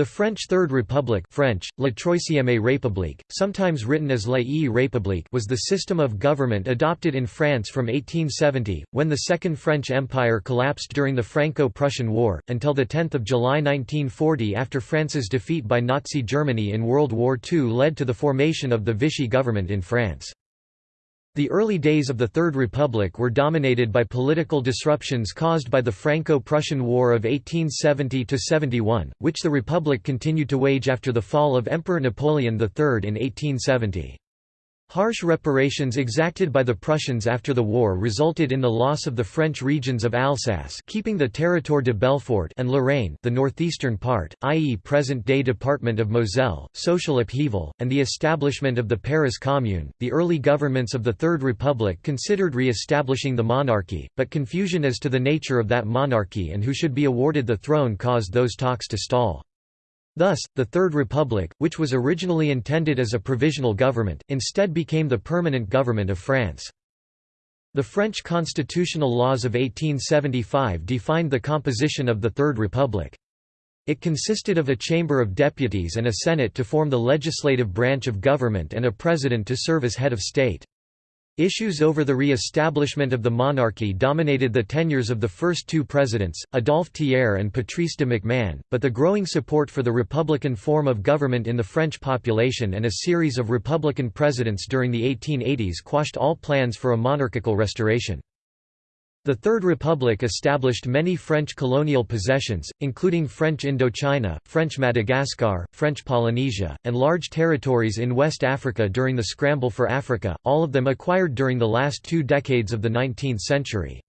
The French Third Republic French, La Troisième République, sometimes written as La République was the system of government adopted in France from 1870, when the Second French Empire collapsed during the Franco-Prussian War, until 10 July 1940 after France's defeat by Nazi Germany in World War II led to the formation of the Vichy government in France. The early days of the Third Republic were dominated by political disruptions caused by the Franco-Prussian War of 1870–71, which the Republic continued to wage after the fall of Emperor Napoleon III in 1870. Harsh reparations exacted by the Prussians after the war resulted in the loss of the French regions of Alsace keeping the Territoire de Belfort and Lorraine the northeastern part, i.e. present-day Department of Moselle, social upheaval, and the establishment of the Paris Commune. The early governments of the Third Republic considered re-establishing the monarchy, but confusion as to the nature of that monarchy and who should be awarded the throne caused those talks to stall. Thus, the Third Republic, which was originally intended as a provisional government, instead became the permanent government of France. The French constitutional laws of 1875 defined the composition of the Third Republic. It consisted of a Chamber of Deputies and a Senate to form the legislative branch of government and a President to serve as head of state. Issues over the re-establishment of the monarchy dominated the tenures of the first two presidents, Adolphe Thiers and Patrice de MacMahon, but the growing support for the republican form of government in the French population and a series of republican presidents during the 1880s quashed all plans for a monarchical restoration. The Third Republic established many French colonial possessions, including French Indochina, French Madagascar, French Polynesia, and large territories in West Africa during the Scramble for Africa, all of them acquired during the last two decades of the 19th century.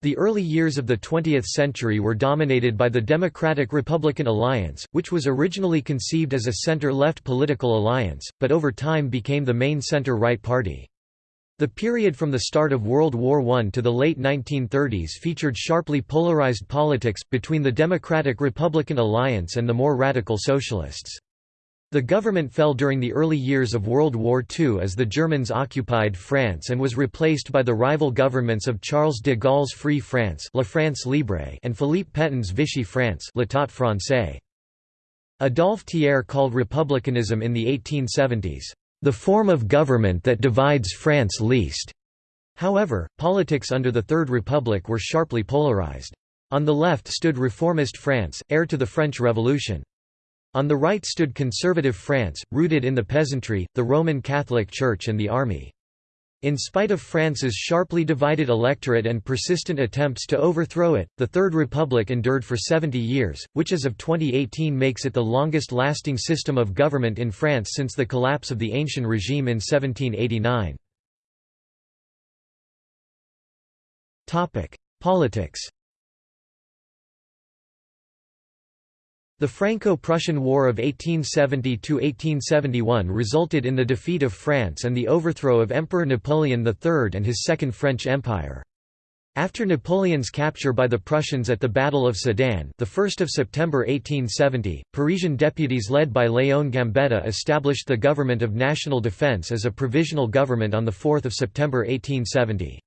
The early years of the 20th century were dominated by the Democratic-Republican Alliance, which was originally conceived as a center-left political alliance, but over time became the main center-right party. The period from the start of World War I to the late 1930s featured sharply polarized politics, between the Democratic-Republican alliance and the more radical socialists. The government fell during the early years of World War II as the Germans occupied France and was replaced by the rival governments of Charles de Gaulle's Free France, La France Libre and Philippe Pétain's Vichy France L'État français. Adolphe Thiers called republicanism in the 1870s, the form of government that divides France least. However, politics under the Third Republic were sharply polarized. On the left stood reformist France, heir to the French Revolution. On the right stood conservative France, rooted in the peasantry, the Roman Catholic Church and the army. In spite of France's sharply divided electorate and persistent attempts to overthrow it, the Third Republic endured for 70 years, which as of 2018 makes it the longest-lasting system of government in France since the collapse of the Ancien regime in 1789. Politics The Franco-Prussian War of 1870–1871 resulted in the defeat of France and the overthrow of Emperor Napoleon III and his Second French Empire. After Napoleon's capture by the Prussians at the Battle of Sedan the 1st of September 1870, Parisian deputies led by Léon Gambetta established the Government of National Defense as a provisional government on 4 September 1870.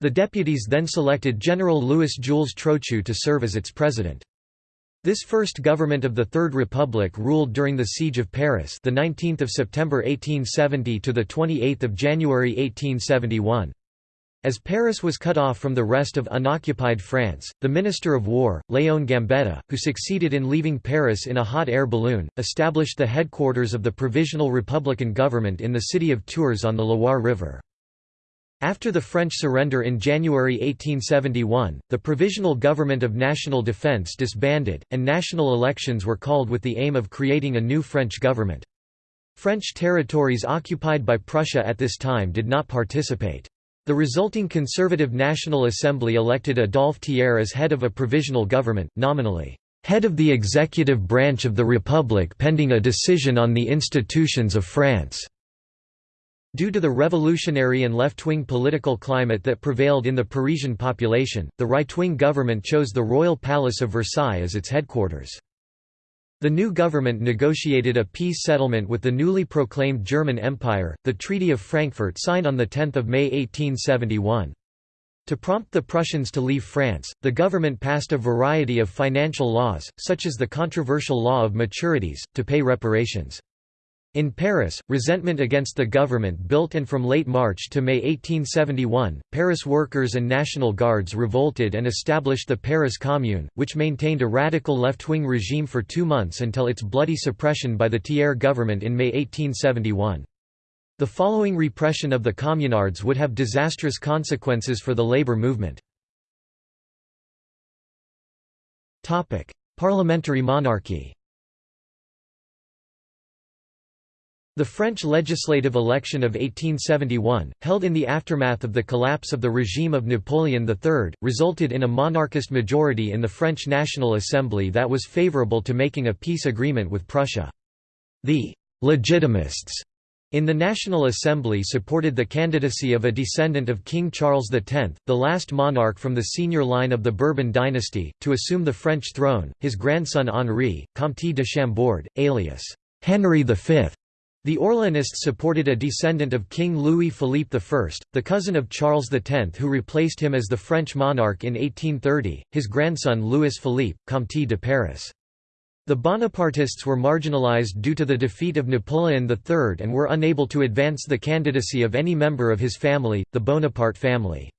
The deputies then selected General Louis Jules Trochu to serve as its president. This first government of the Third Republic ruled during the Siege of Paris, the 19th of September 1870 to the 28th of January 1871. As Paris was cut off from the rest of unoccupied France, the Minister of War, Léon Gambetta, who succeeded in leaving Paris in a hot air balloon, established the headquarters of the Provisional Republican Government in the city of Tours on the Loire River. After the French surrender in January 1871, the Provisional Government of National Defense disbanded, and national elections were called with the aim of creating a new French government. French territories occupied by Prussia at this time did not participate. The resulting Conservative National Assembly elected Adolphe Thiers as head of a provisional government, nominally, "...head of the executive branch of the Republic pending a decision on the institutions of France." Due to the revolutionary and left-wing political climate that prevailed in the Parisian population, the right-wing government chose the Royal Palace of Versailles as its headquarters. The new government negotiated a peace settlement with the newly proclaimed German Empire, the Treaty of Frankfurt signed on 10 May 1871. To prompt the Prussians to leave France, the government passed a variety of financial laws, such as the controversial law of maturities, to pay reparations. In Paris, resentment against the government built and from late March to May 1871, Paris workers and National Guards revolted and established the Paris Commune, which maintained a radical left-wing regime for two months until its bloody suppression by the Thiers government in May 1871. The following repression of the communards would have disastrous consequences for the labor movement. Parliamentary monarchy The French legislative election of 1871, held in the aftermath of the collapse of the regime of Napoleon III, resulted in a monarchist majority in the French National Assembly that was favourable to making a peace agreement with Prussia. The «legitimists» in the National Assembly supported the candidacy of a descendant of King Charles X, the last monarch from the senior line of the Bourbon dynasty, to assume the French throne, his grandson Henri, Comte de Chambord, alias Henry V. The Orleanists supported a descendant of King Louis-Philippe I, the cousin of Charles X who replaced him as the French monarch in 1830, his grandson Louis-Philippe, Comte de Paris. The Bonapartists were marginalized due to the defeat of Napoleon III and were unable to advance the candidacy of any member of his family, the Bonaparte family.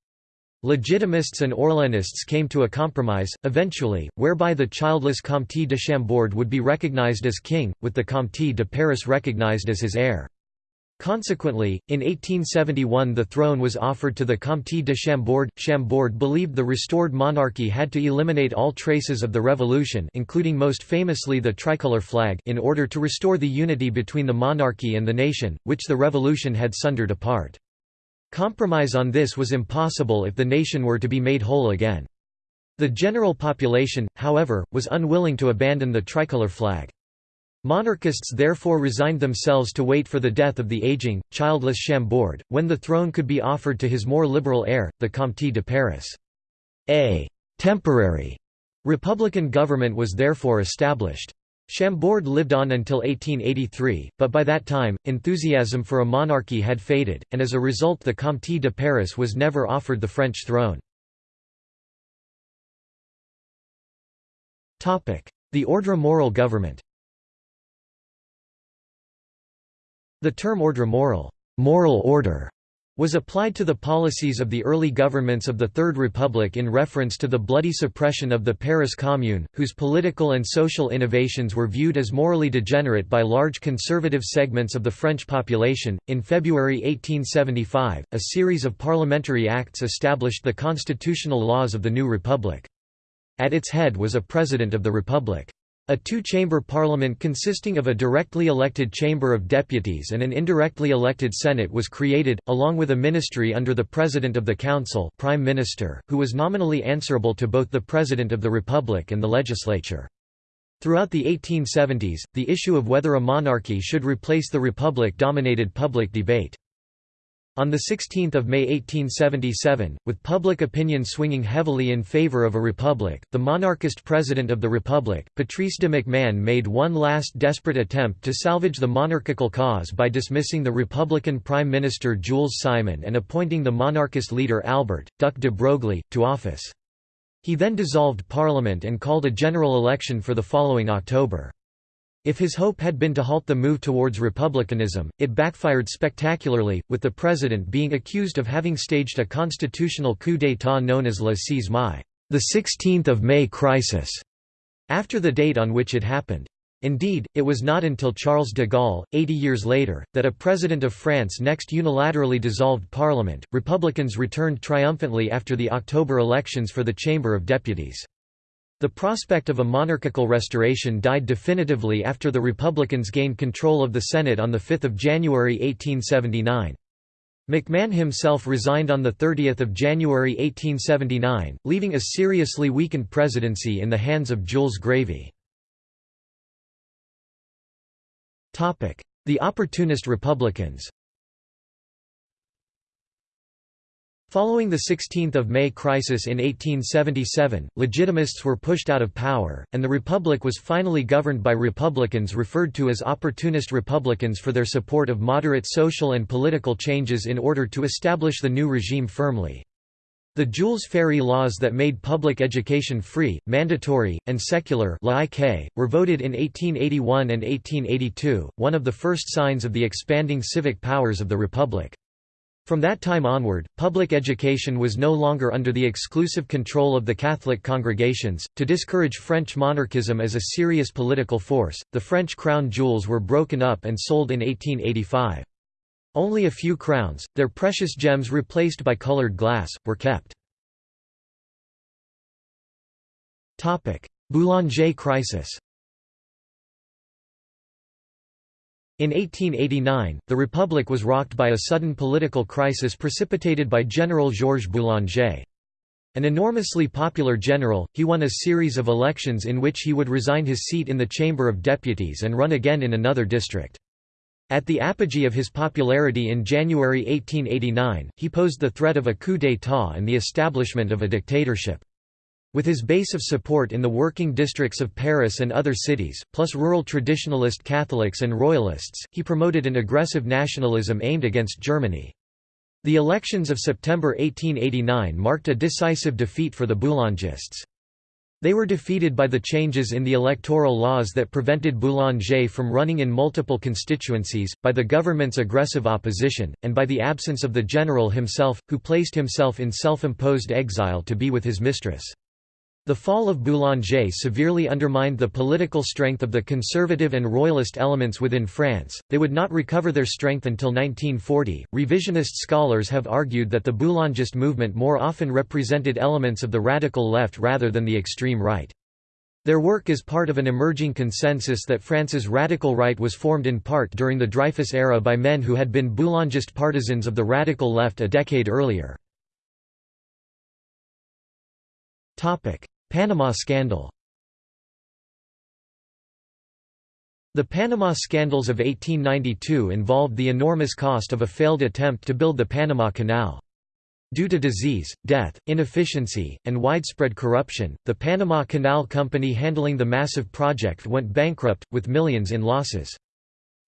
Legitimists and Orleanists came to a compromise, eventually, whereby the childless Comte de Chambord would be recognized as king, with the Comte de Paris recognized as his heir. Consequently, in 1871 the throne was offered to the Comte de Chambord. Chambord believed the restored monarchy had to eliminate all traces of the revolution including most famously the tricolour flag in order to restore the unity between the monarchy and the nation, which the revolution had sundered apart. Compromise on this was impossible if the nation were to be made whole again. The general population, however, was unwilling to abandon the tricolour flag. Monarchists therefore resigned themselves to wait for the death of the aging, childless Chambord, when the throne could be offered to his more liberal heir, the Comte de Paris. A «temporary» republican government was therefore established. Chambord lived on until 1883, but by that time, enthusiasm for a monarchy had faded, and as a result the Comte de Paris was never offered the French throne. The ordre moral government The term ordre moral, moral order was applied to the policies of the early governments of the Third Republic in reference to the bloody suppression of the Paris Commune, whose political and social innovations were viewed as morally degenerate by large conservative segments of the French population. In February 1875, a series of parliamentary acts established the constitutional laws of the new republic. At its head was a president of the republic. A two-chamber parliament consisting of a directly elected Chamber of Deputies and an indirectly elected Senate was created, along with a ministry under the President of the Council Prime Minister, who was nominally answerable to both the President of the Republic and the legislature. Throughout the 1870s, the issue of whether a monarchy should replace the Republic dominated public debate. On 16 May 1877, with public opinion swinging heavily in favor of a republic, the monarchist president of the republic, Patrice de MacMahon made one last desperate attempt to salvage the monarchical cause by dismissing the Republican Prime Minister Jules Simon and appointing the monarchist leader Albert, Duc de Broglie, to office. He then dissolved Parliament and called a general election for the following October. If his hope had been to halt the move towards republicanism, it backfired spectacularly, with the president being accused of having staged a constitutional coup d'état known as le 6 mai, the 16th of May crisis, after the date on which it happened. Indeed, it was not until Charles de Gaulle, 80 years later, that a president of France next unilaterally dissolved parliament. Republicans returned triumphantly after the October elections for the Chamber of Deputies. The prospect of a monarchical restoration died definitively after the Republicans gained control of the Senate on 5 January 1879. MacMahon himself resigned on 30 January 1879, leaving a seriously weakened presidency in the hands of Jules Grévy. The opportunist Republicans Following the 16 May crisis in 1877, Legitimists were pushed out of power, and the Republic was finally governed by Republicans referred to as opportunist Republicans for their support of moderate social and political changes in order to establish the new regime firmly. The Jules Ferry laws that made public education free, mandatory, and secular were voted in 1881 and 1882, one of the first signs of the expanding civic powers of the Republic. From that time onward, public education was no longer under the exclusive control of the Catholic congregations. To discourage French monarchism as a serious political force, the French crown jewels were broken up and sold in 1885. Only a few crowns, their precious gems replaced by colored glass, were kept. Boulanger crisis In 1889, the Republic was rocked by a sudden political crisis precipitated by General Georges Boulanger. An enormously popular general, he won a series of elections in which he would resign his seat in the Chamber of Deputies and run again in another district. At the apogee of his popularity in January 1889, he posed the threat of a coup d'état and the establishment of a dictatorship. With his base of support in the working districts of Paris and other cities, plus rural traditionalist Catholics and Royalists, he promoted an aggressive nationalism aimed against Germany. The elections of September 1889 marked a decisive defeat for the Boulangists. They were defeated by the changes in the electoral laws that prevented Boulanger from running in multiple constituencies, by the government's aggressive opposition, and by the absence of the general himself, who placed himself in self-imposed exile to be with his mistress. The fall of Boulanger severely undermined the political strength of the conservative and royalist elements within France. They would not recover their strength until 1940. Revisionist scholars have argued that the Boulangist movement more often represented elements of the radical left rather than the extreme right. Their work is part of an emerging consensus that France's radical right was formed in part during the Dreyfus era by men who had been Boulangist partisans of the radical left a decade earlier. Panama Scandal The Panama Scandals of 1892 involved the enormous cost of a failed attempt to build the Panama Canal. Due to disease, death, inefficiency, and widespread corruption, the Panama Canal Company handling the massive project went bankrupt, with millions in losses.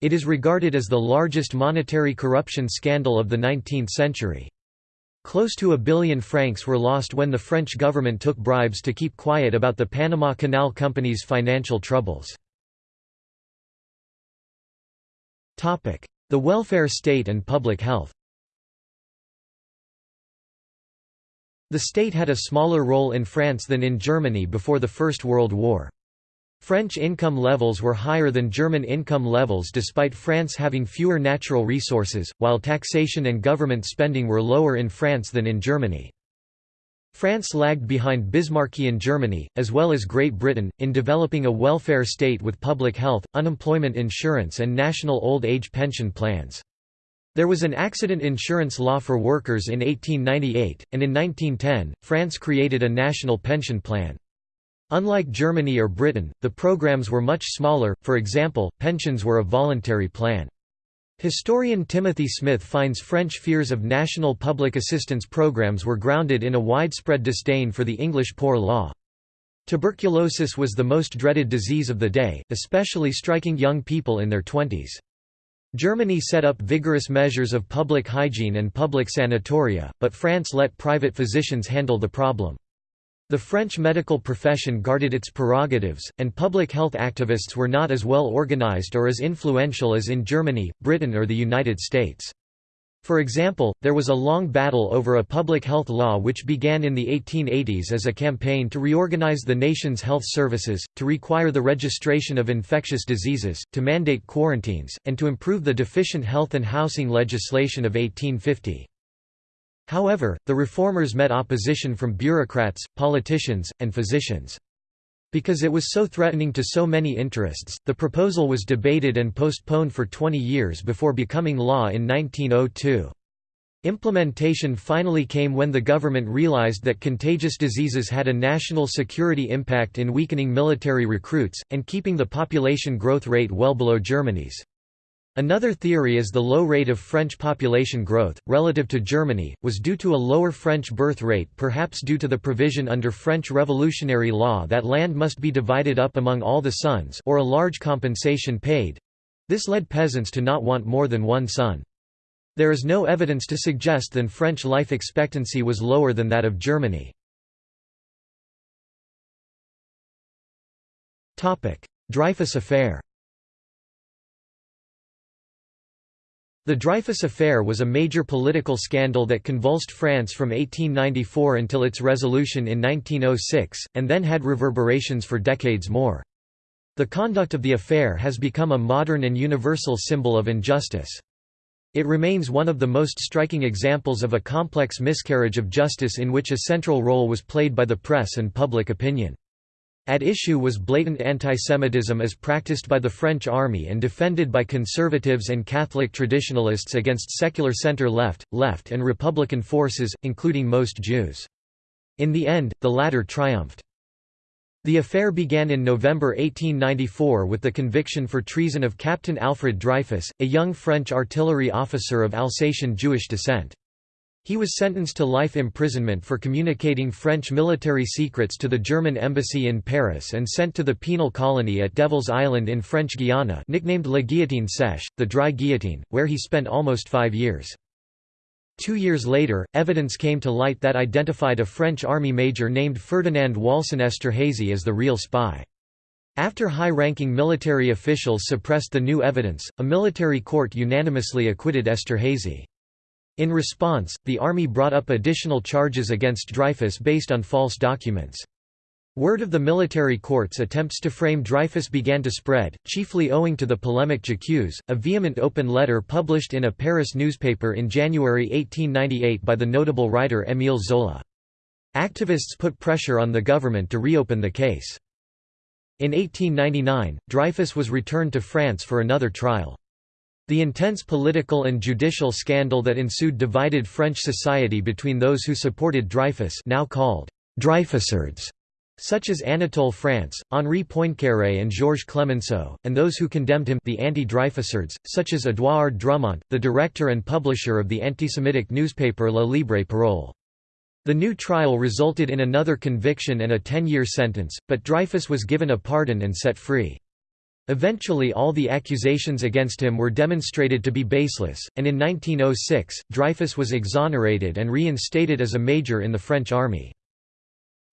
It is regarded as the largest monetary corruption scandal of the 19th century. Close to a billion francs were lost when the French government took bribes to keep quiet about the Panama Canal Company's financial troubles. The welfare state and public health The state had a smaller role in France than in Germany before the First World War. French income levels were higher than German income levels despite France having fewer natural resources, while taxation and government spending were lower in France than in Germany. France lagged behind Bismarckian Germany, as well as Great Britain, in developing a welfare state with public health, unemployment insurance and national old age pension plans. There was an accident insurance law for workers in 1898, and in 1910, France created a national pension plan. Unlike Germany or Britain, the programs were much smaller, for example, pensions were a voluntary plan. Historian Timothy Smith finds French fears of national public assistance programs were grounded in a widespread disdain for the English poor law. Tuberculosis was the most dreaded disease of the day, especially striking young people in their twenties. Germany set up vigorous measures of public hygiene and public sanatoria, but France let private physicians handle the problem. The French medical profession guarded its prerogatives, and public health activists were not as well organized or as influential as in Germany, Britain or the United States. For example, there was a long battle over a public health law which began in the 1880s as a campaign to reorganize the nation's health services, to require the registration of infectious diseases, to mandate quarantines, and to improve the deficient health and housing legislation of 1850. However, the reformers met opposition from bureaucrats, politicians, and physicians. Because it was so threatening to so many interests, the proposal was debated and postponed for 20 years before becoming law in 1902. Implementation finally came when the government realized that contagious diseases had a national security impact in weakening military recruits, and keeping the population growth rate well below Germany's. Another theory is the low rate of French population growth, relative to Germany, was due to a lower French birth rate perhaps due to the provision under French revolutionary law that land must be divided up among all the sons or a large compensation paid. This led peasants to not want more than one son. There is no evidence to suggest that French life expectancy was lower than that of Germany. Dreyfus Affair The Dreyfus Affair was a major political scandal that convulsed France from 1894 until its resolution in 1906, and then had reverberations for decades more. The conduct of the affair has become a modern and universal symbol of injustice. It remains one of the most striking examples of a complex miscarriage of justice in which a central role was played by the press and public opinion. At issue was blatant antisemitism as practiced by the French army and defended by conservatives and Catholic traditionalists against secular center-left, left and Republican forces, including most Jews. In the end, the latter triumphed. The affair began in November 1894 with the conviction for treason of Captain Alfred Dreyfus, a young French artillery officer of Alsatian Jewish descent. He was sentenced to life imprisonment for communicating French military secrets to the German embassy in Paris and sent to the penal colony at Devil's Island in French Guiana nicknamed La Guillotine Sèche, the dry guillotine, where he spent almost five years. Two years later, evidence came to light that identified a French army major named Ferdinand Walsin Esterhazy as the real spy. After high-ranking military officials suppressed the new evidence, a military court unanimously acquitted Esterhazy. In response, the army brought up additional charges against Dreyfus based on false documents. Word of the military court's attempts to frame Dreyfus began to spread, chiefly owing to the polemic J'accuse, a vehement open letter published in a Paris newspaper in January 1898 by the notable writer Émile Zola. Activists put pressure on the government to reopen the case. In 1899, Dreyfus was returned to France for another trial. The intense political and judicial scandal that ensued divided French society between those who supported Dreyfus now called Dreyfusards, such as Anatole France, Henri Poincaré and Georges Clemenceau, and those who condemned him the anti-Dreyfusards, such as Édouard Drumont, the director and publisher of the antisemitic newspaper La Libre Parole. The new trial resulted in another conviction and a 10-year sentence, but Dreyfus was given a pardon and set free. Eventually all the accusations against him were demonstrated to be baseless, and in 1906, Dreyfus was exonerated and reinstated as a major in the French army.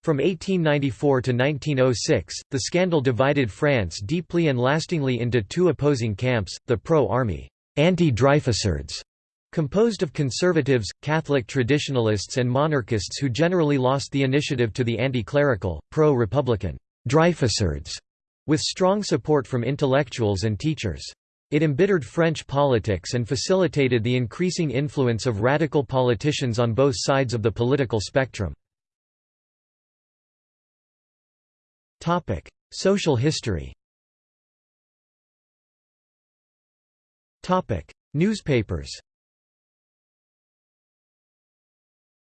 From 1894 to 1906, the scandal divided France deeply and lastingly into two opposing camps, the pro-army anti-Dreyfusards, composed of conservatives, Catholic traditionalists and monarchists who generally lost the initiative to the anti-clerical, pro-republican Dreyfusards, with strong support from intellectuals and teachers. It embittered French politics and facilitated the increasing influence of radical politicians on both sides of the political spectrum. Social history Newspapers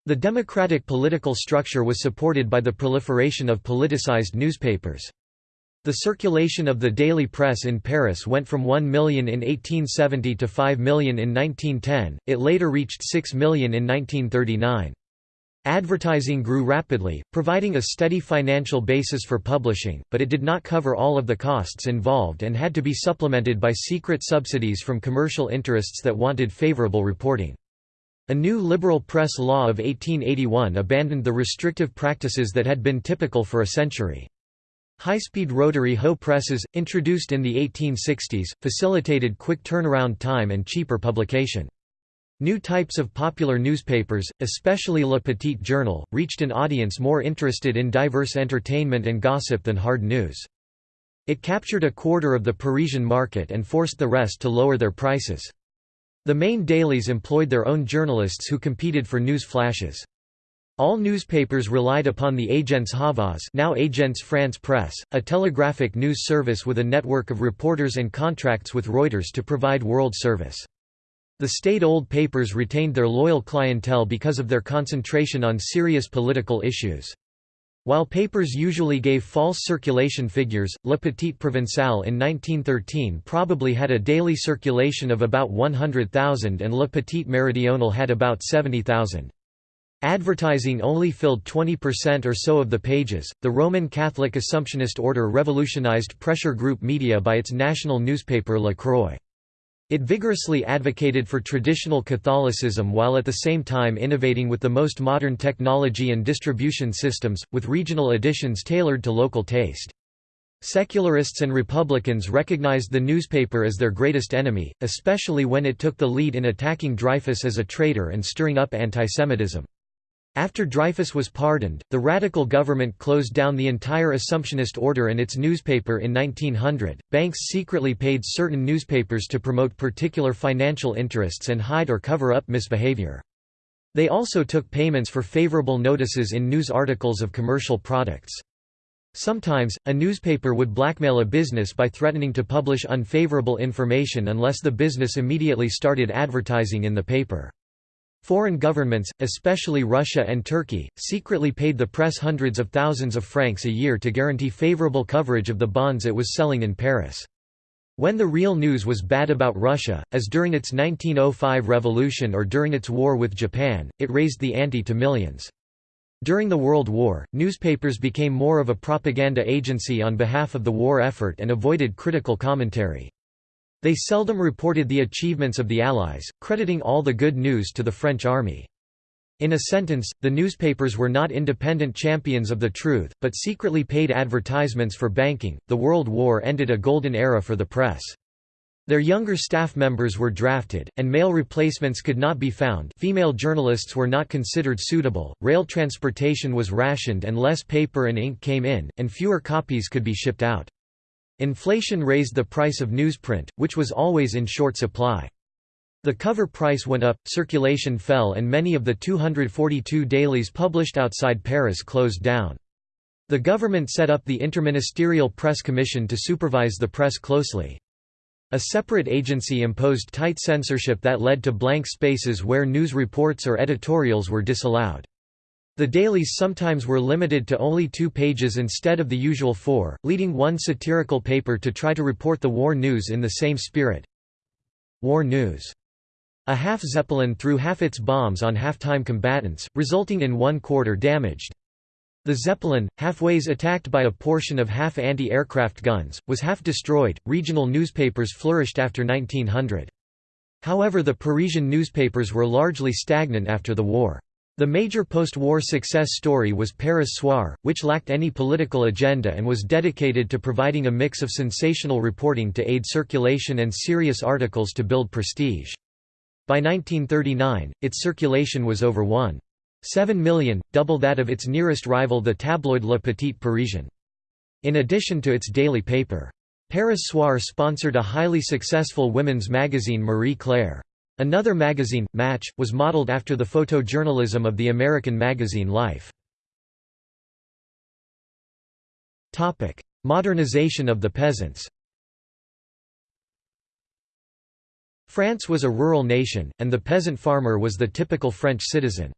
The democratic political structure was supported by the proliferation of politicized newspapers. The circulation of the daily press in Paris went from 1 million in 1870 to 5 million in 1910, it later reached 6 million in 1939. Advertising grew rapidly, providing a steady financial basis for publishing, but it did not cover all of the costs involved and had to be supplemented by secret subsidies from commercial interests that wanted favorable reporting. A new liberal press law of 1881 abandoned the restrictive practices that had been typical for a century. High-speed rotary hoe presses, introduced in the 1860s, facilitated quick turnaround time and cheaper publication. New types of popular newspapers, especially Le Petit Journal, reached an audience more interested in diverse entertainment and gossip than hard news. It captured a quarter of the Parisian market and forced the rest to lower their prices. The main dailies employed their own journalists who competed for news flashes. All newspapers relied upon the Agence Havas now Agence France Presse, a telegraphic news service with a network of reporters and contracts with Reuters to provide world service. The state-owned papers retained their loyal clientele because of their concentration on serious political issues. While papers usually gave false circulation figures, Le Petit Provençal in 1913 probably had a daily circulation of about 100,000 and Le Petit Méridional had about 70,000. Advertising only filled 20% or so of the pages. The Roman Catholic Assumptionist order revolutionized pressure group media by its national newspaper La Croix. It vigorously advocated for traditional Catholicism while at the same time innovating with the most modern technology and distribution systems, with regional editions tailored to local taste. Secularists and Republicans recognized the newspaper as their greatest enemy, especially when it took the lead in attacking Dreyfus as a traitor and stirring up antisemitism. After Dreyfus was pardoned, the radical government closed down the entire Assumptionist order and its newspaper in 1900. Banks secretly paid certain newspapers to promote particular financial interests and hide or cover up misbehavior. They also took payments for favorable notices in news articles of commercial products. Sometimes, a newspaper would blackmail a business by threatening to publish unfavorable information unless the business immediately started advertising in the paper. Foreign governments, especially Russia and Turkey, secretly paid the press hundreds of thousands of francs a year to guarantee favorable coverage of the bonds it was selling in Paris. When the real news was bad about Russia, as during its 1905 revolution or during its war with Japan, it raised the ante to millions. During the World War, newspapers became more of a propaganda agency on behalf of the war effort and avoided critical commentary. They seldom reported the achievements of the Allies, crediting all the good news to the French army. In a sentence, the newspapers were not independent champions of the truth, but secretly paid advertisements for banking. The World War ended a golden era for the press. Their younger staff members were drafted, and male replacements could not be found female journalists were not considered suitable, rail transportation was rationed and less paper and ink came in, and fewer copies could be shipped out. Inflation raised the price of newsprint, which was always in short supply. The cover price went up, circulation fell and many of the 242 dailies published outside Paris closed down. The government set up the Interministerial Press Commission to supervise the press closely. A separate agency imposed tight censorship that led to blank spaces where news reports or editorials were disallowed. The dailies sometimes were limited to only two pages instead of the usual four, leading one satirical paper to try to report the war news in the same spirit. War news. A half Zeppelin threw half its bombs on half-time combatants, resulting in one quarter damaged. The Zeppelin, halfways attacked by a portion of half anti-aircraft guns, was half destroyed. Regional newspapers flourished after 1900. However the Parisian newspapers were largely stagnant after the war. The major post-war success story was Paris Soir, which lacked any political agenda and was dedicated to providing a mix of sensational reporting to aid circulation and serious articles to build prestige. By 1939, its circulation was over 1.7 million, double that of its nearest rival the tabloid Le Petit Parisien. In addition to its daily paper, Paris Soir sponsored a highly successful women's magazine Marie Claire. Another magazine, Match, was modeled after the photojournalism of the American magazine Life. Modernization of the peasants France was a rural nation, and the peasant farmer was the typical French citizen.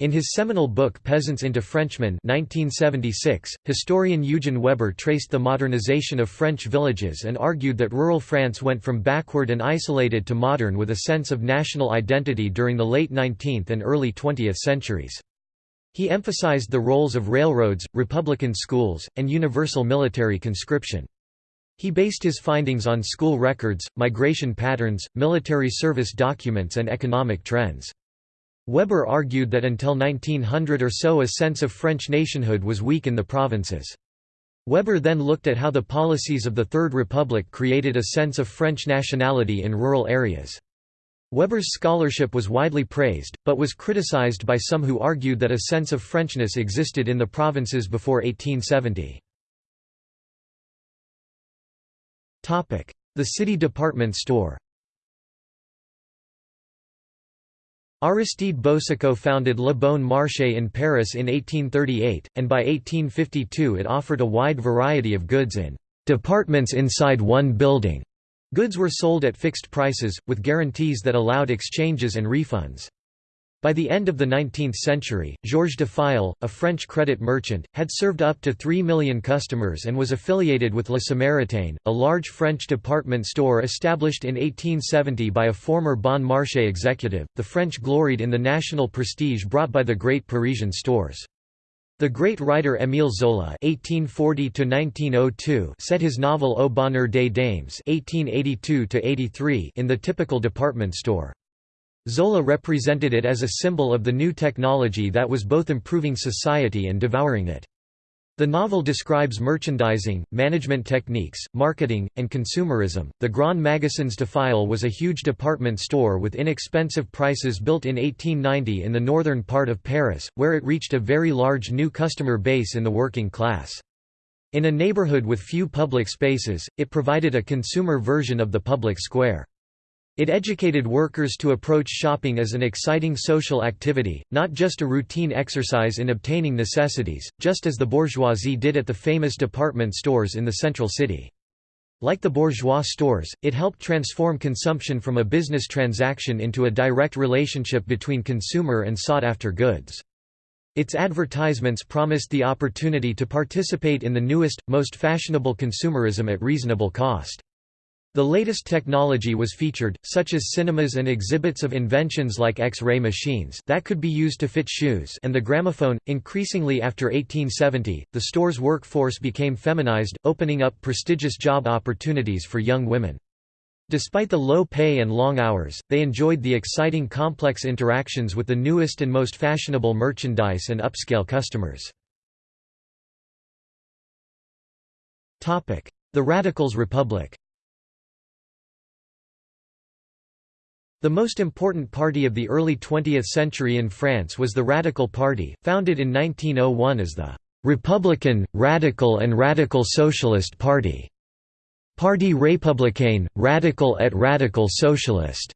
In his seminal book Peasants into Frenchmen 1976, historian Eugen Weber traced the modernization of French villages and argued that rural France went from backward and isolated to modern with a sense of national identity during the late 19th and early 20th centuries. He emphasized the roles of railroads, republican schools, and universal military conscription. He based his findings on school records, migration patterns, military service documents and economic trends. Weber argued that until 1900 or so a sense of French nationhood was weak in the provinces. Weber then looked at how the policies of the Third Republic created a sense of French nationality in rural areas. Weber's scholarship was widely praised, but was criticized by some who argued that a sense of Frenchness existed in the provinces before 1870. The city department store Aristide Boucicaut founded Le Bon Marché in Paris in 1838, and by 1852 it offered a wide variety of goods in «departments inside one building». Goods were sold at fixed prices, with guarantees that allowed exchanges and refunds. By the end of the 19th century, Georges Dufayel, a French credit merchant, had served up to 3 million customers and was affiliated with Le Samaritain, a large French department store established in 1870 by a former Bon Marché executive. The French gloried in the national prestige brought by the great Parisian stores. The great writer Émile Zola (1840–1902) set his novel Au Bonheur des Dames (1882–83) in the typical department store. Zola represented it as a symbol of the new technology that was both improving society and devouring it. The novel describes merchandising, management techniques, marketing, and consumerism. The Grand Magasins Dufayel was a huge department store with inexpensive prices built in 1890 in the northern part of Paris, where it reached a very large new customer base in the working class. In a neighborhood with few public spaces, it provided a consumer version of the public square. It educated workers to approach shopping as an exciting social activity, not just a routine exercise in obtaining necessities, just as the bourgeoisie did at the famous department stores in the central city. Like the bourgeois stores, it helped transform consumption from a business transaction into a direct relationship between consumer and sought-after goods. Its advertisements promised the opportunity to participate in the newest, most fashionable consumerism at reasonable cost. The latest technology was featured, such as cinemas and exhibits of inventions like X-ray machines that could be used to fit shoes and the gramophone. Increasingly after 1870, the store's workforce became feminized, opening up prestigious job opportunities for young women. Despite the low pay and long hours, they enjoyed the exciting complex interactions with the newest and most fashionable merchandise and upscale customers. The Radicals Republic The most important party of the early 20th century in France was the Radical Party, founded in 1901 as the «Republican, Radical and Radical Socialist Party» Parti républicain, radical et radical socialiste.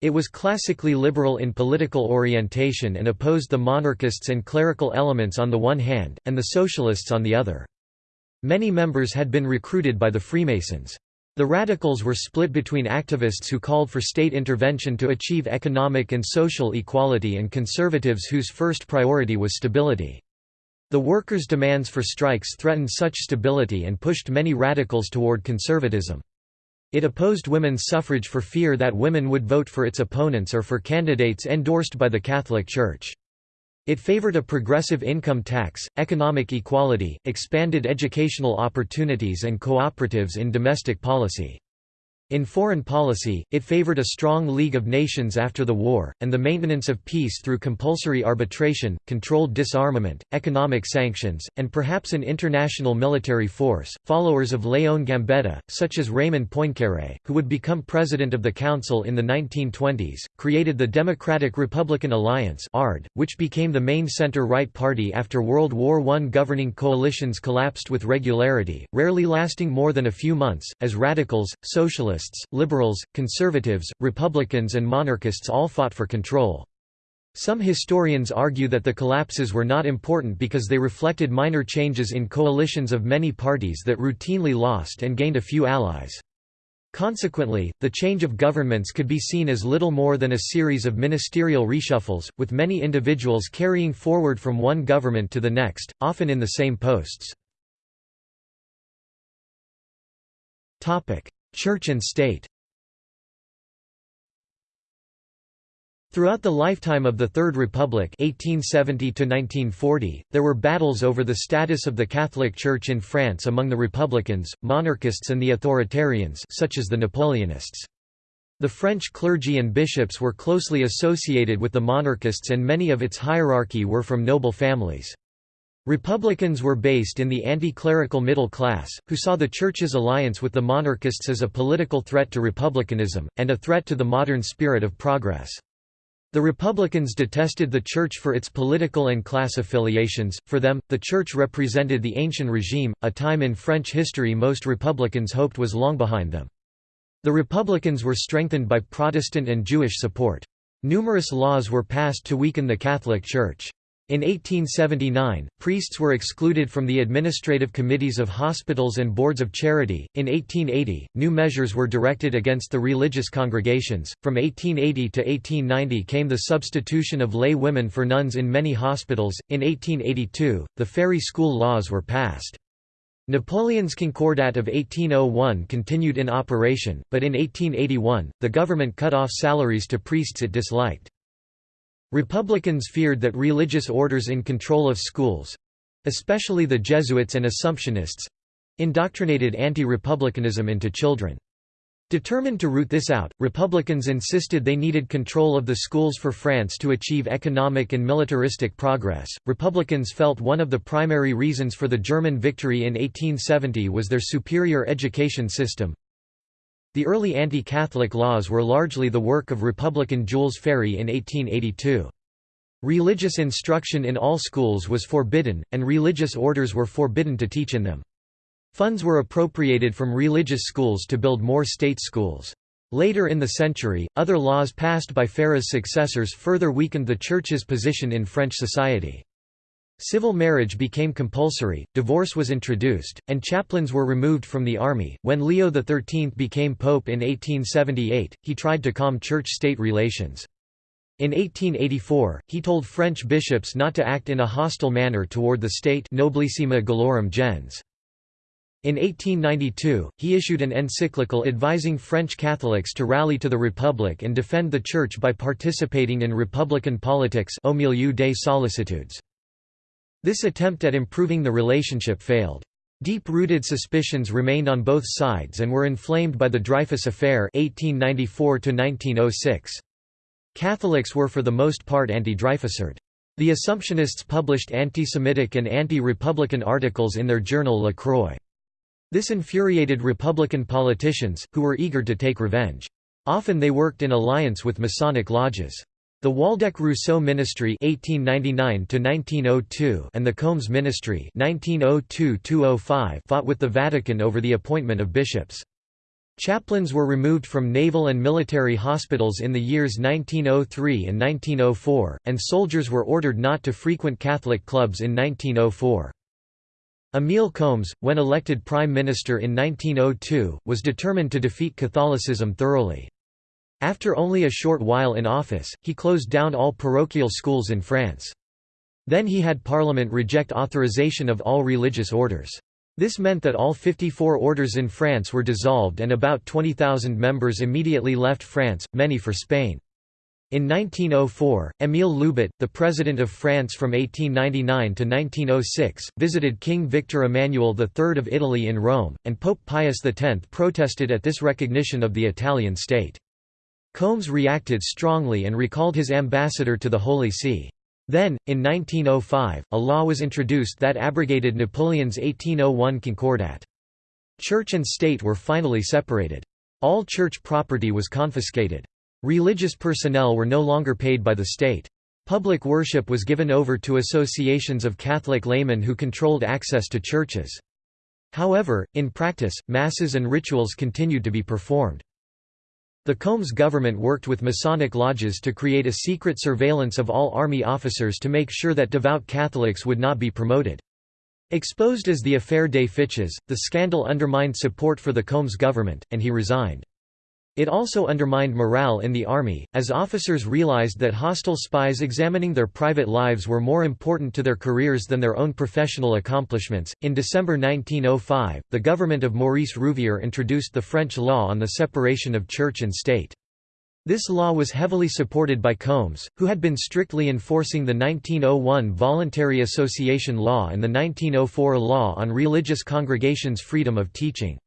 It was classically liberal in political orientation and opposed the monarchists and clerical elements on the one hand, and the socialists on the other. Many members had been recruited by the Freemasons. The radicals were split between activists who called for state intervention to achieve economic and social equality and conservatives whose first priority was stability. The workers' demands for strikes threatened such stability and pushed many radicals toward conservatism. It opposed women's suffrage for fear that women would vote for its opponents or for candidates endorsed by the Catholic Church. It favored a progressive income tax, economic equality, expanded educational opportunities and cooperatives in domestic policy. In foreign policy, it favored a strong League of Nations after the war, and the maintenance of peace through compulsory arbitration, controlled disarmament, economic sanctions, and perhaps an international military force. Followers of Léon Gambetta, such as Raymond Poincaré, who would become president of the Council in the 1920s, created the Democratic Republican Alliance, which became the main center-right party after World War I. Governing coalitions collapsed with regularity, rarely lasting more than a few months, as radicals, socialists, liberals, conservatives, republicans and monarchists all fought for control. Some historians argue that the collapses were not important because they reflected minor changes in coalitions of many parties that routinely lost and gained a few allies. Consequently, the change of governments could be seen as little more than a series of ministerial reshuffles, with many individuals carrying forward from one government to the next, often in the same posts. Church and state Throughout the lifetime of the Third Republic 1870 there were battles over the status of the Catholic Church in France among the Republicans, monarchists and the authoritarians such as the Napoleonists. The French clergy and bishops were closely associated with the monarchists and many of its hierarchy were from noble families. Republicans were based in the anti-clerical middle class, who saw the Church's alliance with the monarchists as a political threat to republicanism, and a threat to the modern spirit of progress. The Republicans detested the Church for its political and class affiliations, for them, the Church represented the ancient regime, a time in French history most Republicans hoped was long behind them. The Republicans were strengthened by Protestant and Jewish support. Numerous laws were passed to weaken the Catholic Church. In 1879, priests were excluded from the administrative committees of hospitals and boards of charity. In 1880, new measures were directed against the religious congregations. From 1880 to 1890 came the substitution of lay women for nuns in many hospitals. In 1882, the Ferry School laws were passed. Napoleon's Concordat of 1801 continued in operation, but in 1881, the government cut off salaries to priests it disliked. Republicans feared that religious orders in control of schools—especially the Jesuits and Assumptionists—indoctrinated anti-republicanism into children. Determined to root this out, Republicans insisted they needed control of the schools for France to achieve economic and militaristic progress. Republicans felt one of the primary reasons for the German victory in 1870 was their superior education system. The early anti-Catholic laws were largely the work of Republican Jules Ferry in 1882. Religious instruction in all schools was forbidden, and religious orders were forbidden to teach in them. Funds were appropriated from religious schools to build more state schools. Later in the century, other laws passed by Ferry's successors further weakened the Church's position in French society. Civil marriage became compulsory, divorce was introduced, and chaplains were removed from the army. When Leo XIII became pope in 1878, he tried to calm church state relations. In 1884, he told French bishops not to act in a hostile manner toward the state Noblissima Gallorum gens. In 1892, he issued an encyclical advising French Catholics to rally to the Republic and defend the Church by participating in republican politics des. This attempt at improving the relationship failed. Deep-rooted suspicions remained on both sides and were inflamed by the Dreyfus Affair (1894–1906). Catholics were for the most part anti-Dreyfusard. The Assumptionists published anti-Semitic and anti-Republican articles in their journal La Croix. This infuriated Republican politicians, who were eager to take revenge. Often they worked in alliance with Masonic lodges. The Waldeck-Rousseau Ministry (1899–1902) and the Combes Ministry (1902–205) fought with the Vatican over the appointment of bishops. Chaplains were removed from naval and military hospitals in the years 1903 and 1904, and soldiers were ordered not to frequent Catholic clubs in 1904. Émile Combes, when elected Prime Minister in 1902, was determined to defeat Catholicism thoroughly. After only a short while in office, he closed down all parochial schools in France. Then he had Parliament reject authorization of all religious orders. This meant that all 54 orders in France were dissolved and about 20,000 members immediately left France, many for Spain. In 1904, Émile Loubet, the President of France from 1899 to 1906, visited King Victor Emmanuel III of Italy in Rome, and Pope Pius X protested at this recognition of the Italian state. Combes reacted strongly and recalled his ambassador to the Holy See. Then, in 1905, a law was introduced that abrogated Napoleon's 1801 Concordat. Church and state were finally separated. All church property was confiscated. Religious personnel were no longer paid by the state. Public worship was given over to associations of Catholic laymen who controlled access to churches. However, in practice, masses and rituals continued to be performed. The Combes government worked with Masonic lodges to create a secret surveillance of all army officers to make sure that devout Catholics would not be promoted. Exposed as the Affaire des Fiches, the scandal undermined support for the Combes government, and he resigned. It also undermined morale in the army, as officers realized that hostile spies examining their private lives were more important to their careers than their own professional accomplishments. In December 1905, the government of Maurice Rouvier introduced the French law on the separation of church and state. This law was heavily supported by Combes, who had been strictly enforcing the 1901 Voluntary Association Law and the 1904 Law on Religious Congregations' Freedom of Teaching.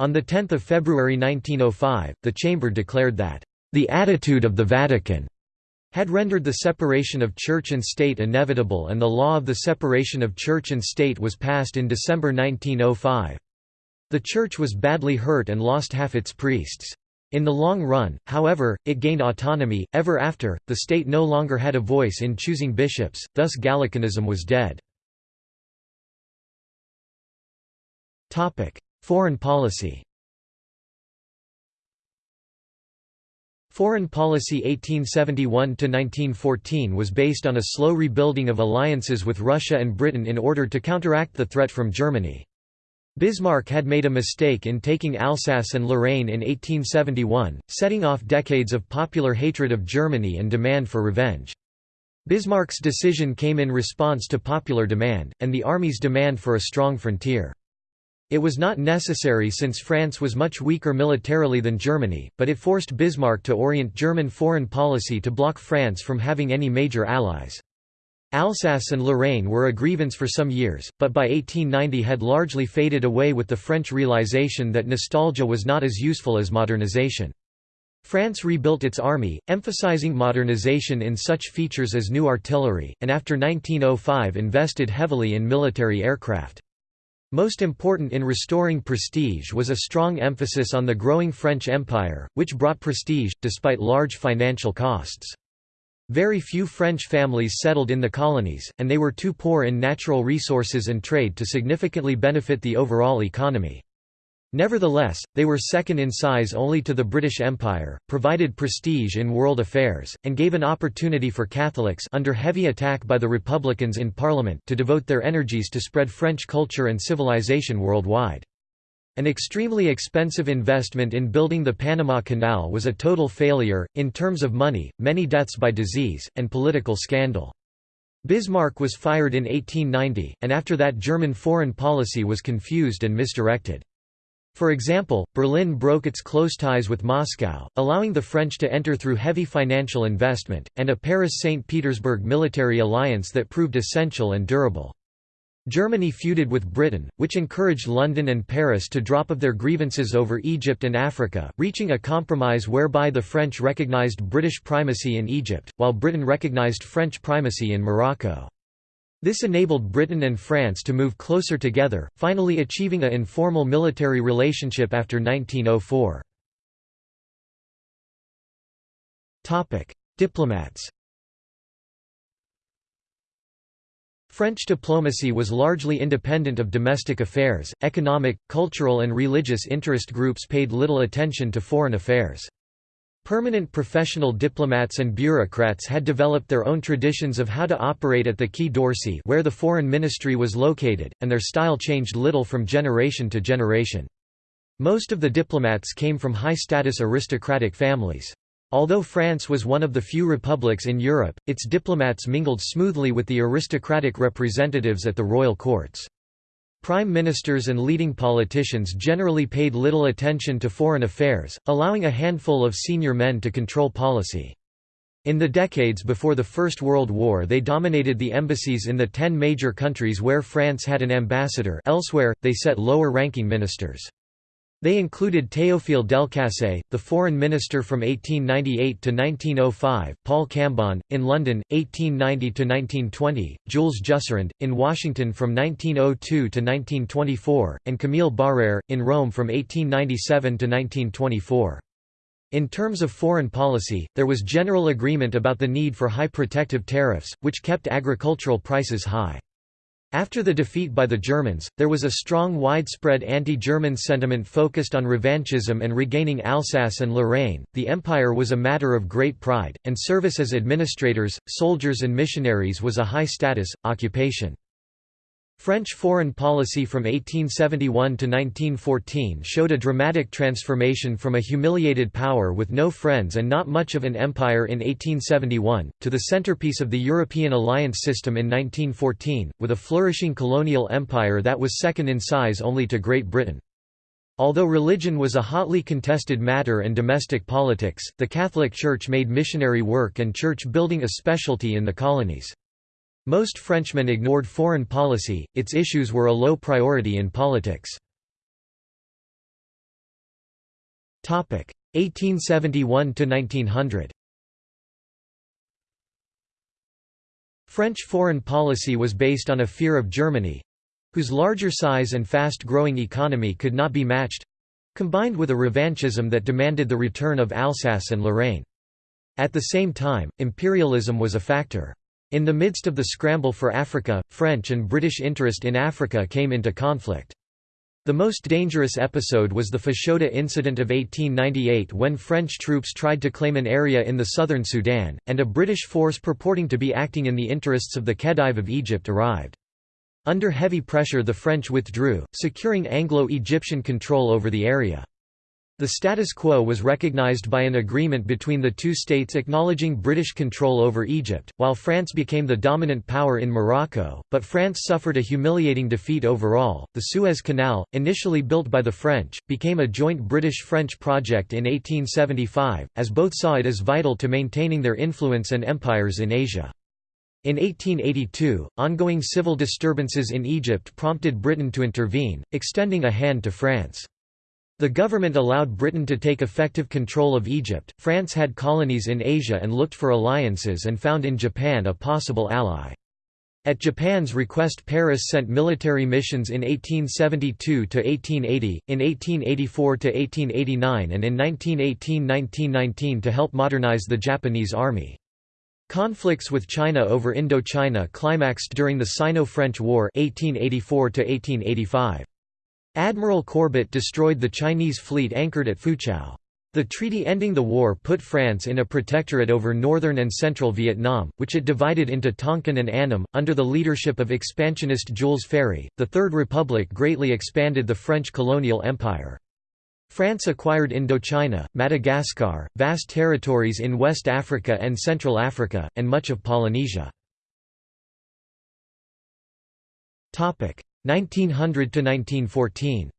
On 10 February 1905, the Chamber declared that, "...the attitude of the Vatican," had rendered the separation of church and state inevitable and the law of the separation of church and state was passed in December 1905. The church was badly hurt and lost half its priests. In the long run, however, it gained autonomy. Ever after, the state no longer had a voice in choosing bishops, thus Gallicanism was dead. Foreign policy Foreign policy 1871–1914 was based on a slow rebuilding of alliances with Russia and Britain in order to counteract the threat from Germany. Bismarck had made a mistake in taking Alsace and Lorraine in 1871, setting off decades of popular hatred of Germany and demand for revenge. Bismarck's decision came in response to popular demand, and the army's demand for a strong frontier. It was not necessary since France was much weaker militarily than Germany, but it forced Bismarck to orient German foreign policy to block France from having any major allies. Alsace and Lorraine were a grievance for some years, but by 1890 had largely faded away with the French realization that nostalgia was not as useful as modernization. France rebuilt its army, emphasizing modernization in such features as new artillery, and after 1905 invested heavily in military aircraft. Most important in restoring prestige was a strong emphasis on the growing French Empire, which brought prestige, despite large financial costs. Very few French families settled in the colonies, and they were too poor in natural resources and trade to significantly benefit the overall economy. Nevertheless, they were second in size only to the British Empire, provided prestige in world affairs, and gave an opportunity for Catholics under heavy attack by the Republicans in Parliament to devote their energies to spread French culture and civilization worldwide. An extremely expensive investment in building the Panama Canal was a total failure, in terms of money, many deaths by disease, and political scandal. Bismarck was fired in 1890, and after that German foreign policy was confused and misdirected. For example, Berlin broke its close ties with Moscow, allowing the French to enter through heavy financial investment, and a Paris-St. Petersburg military alliance that proved essential and durable. Germany feuded with Britain, which encouraged London and Paris to drop of their grievances over Egypt and Africa, reaching a compromise whereby the French recognized British primacy in Egypt, while Britain recognized French primacy in Morocco. This enabled Britain and France to move closer together, finally achieving a informal military relationship after 1904. Diplomats French diplomacy was largely independent of domestic affairs, economic, cultural and religious interest groups paid little attention to foreign affairs. Permanent professional diplomats and bureaucrats had developed their own traditions of how to operate at the Quai d'Orsay where the foreign ministry was located, and their style changed little from generation to generation. Most of the diplomats came from high-status aristocratic families. Although France was one of the few republics in Europe, its diplomats mingled smoothly with the aristocratic representatives at the royal courts. Prime ministers and leading politicians generally paid little attention to foreign affairs, allowing a handful of senior men to control policy. In the decades before the First World War they dominated the embassies in the ten major countries where France had an ambassador elsewhere, they set lower-ranking ministers. They included Théophile Delcassé, the foreign minister from 1898 to 1905, Paul Cambon, in London, 1890 to 1920, Jules Jusserand, in Washington from 1902 to 1924, and Camille Barrère, in Rome from 1897 to 1924. In terms of foreign policy, there was general agreement about the need for high protective tariffs, which kept agricultural prices high. After the defeat by the Germans, there was a strong widespread anti-German sentiment focused on revanchism and regaining Alsace and Lorraine. The empire was a matter of great pride, and service as administrators, soldiers and missionaries was a high-status occupation. French foreign policy from 1871 to 1914 showed a dramatic transformation from a humiliated power with no friends and not much of an empire in 1871, to the centerpiece of the European alliance system in 1914, with a flourishing colonial empire that was second in size only to Great Britain. Although religion was a hotly contested matter and domestic politics, the Catholic Church made missionary work and church building a specialty in the colonies. Most Frenchmen ignored foreign policy, its issues were a low priority in politics. 1871–1900 French foreign policy was based on a fear of Germany—whose larger size and fast-growing economy could not be matched—combined with a revanchism that demanded the return of Alsace and Lorraine. At the same time, imperialism was a factor. In the midst of the scramble for Africa, French and British interest in Africa came into conflict. The most dangerous episode was the Fashoda incident of 1898 when French troops tried to claim an area in the southern Sudan, and a British force purporting to be acting in the interests of the Khedive of Egypt arrived. Under heavy pressure the French withdrew, securing Anglo-Egyptian control over the area. The status quo was recognized by an agreement between the two states acknowledging British control over Egypt, while France became the dominant power in Morocco, but France suffered a humiliating defeat overall. The Suez Canal, initially built by the French, became a joint British-French project in 1875, as both saw it as vital to maintaining their influence and empires in Asia. In 1882, ongoing civil disturbances in Egypt prompted Britain to intervene, extending a hand to France. The government allowed Britain to take effective control of Egypt. France had colonies in Asia and looked for alliances and found in Japan a possible ally. At Japan's request Paris sent military missions in 1872 to 1880, in 1884 to 1889, and in 1918–1919 to help modernize the Japanese army. Conflicts with China over Indochina climaxed during the Sino-French War 1884 -1885. Admiral Courbet destroyed the Chinese fleet anchored at Foochow. The treaty ending the war put France in a protectorate over northern and central Vietnam, which it divided into Tonkin and Annam. Under the leadership of expansionist Jules Ferry, the Third Republic greatly expanded the French colonial empire. France acquired Indochina, Madagascar, vast territories in West Africa and Central Africa, and much of Polynesia. 1900 to 1914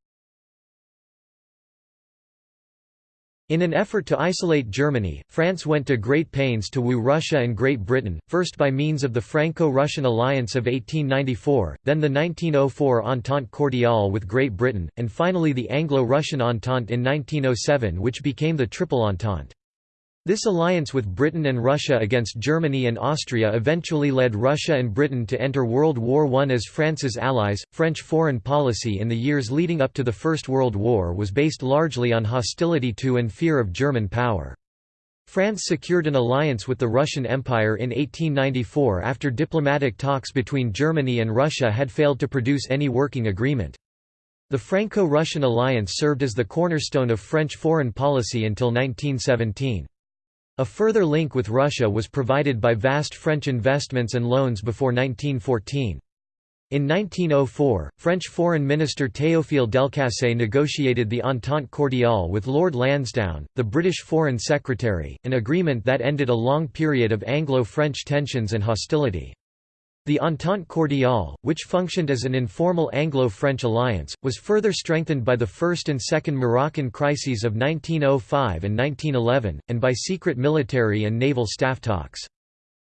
In an effort to isolate Germany, France went to great pains to woo Russia and Great Britain, first by means of the Franco-Russian alliance of 1894, then the 1904 Entente Cordiale with Great Britain, and finally the Anglo-Russian Entente in 1907 which became the Triple Entente. This alliance with Britain and Russia against Germany and Austria eventually led Russia and Britain to enter World War I as France's allies. French foreign policy in the years leading up to the First World War was based largely on hostility to and fear of German power. France secured an alliance with the Russian Empire in 1894 after diplomatic talks between Germany and Russia had failed to produce any working agreement. The Franco-Russian alliance served as the cornerstone of French foreign policy until 1917. A further link with Russia was provided by vast French investments and loans before 1914. In 1904, French Foreign Minister Théophile Delcassé negotiated the Entente Cordiale with Lord Lansdowne, the British Foreign Secretary, an agreement that ended a long period of Anglo-French tensions and hostility. The Entente Cordiale, which functioned as an informal Anglo-French alliance, was further strengthened by the First and Second Moroccan crises of 1905 and 1911, and by secret military and naval staff talks.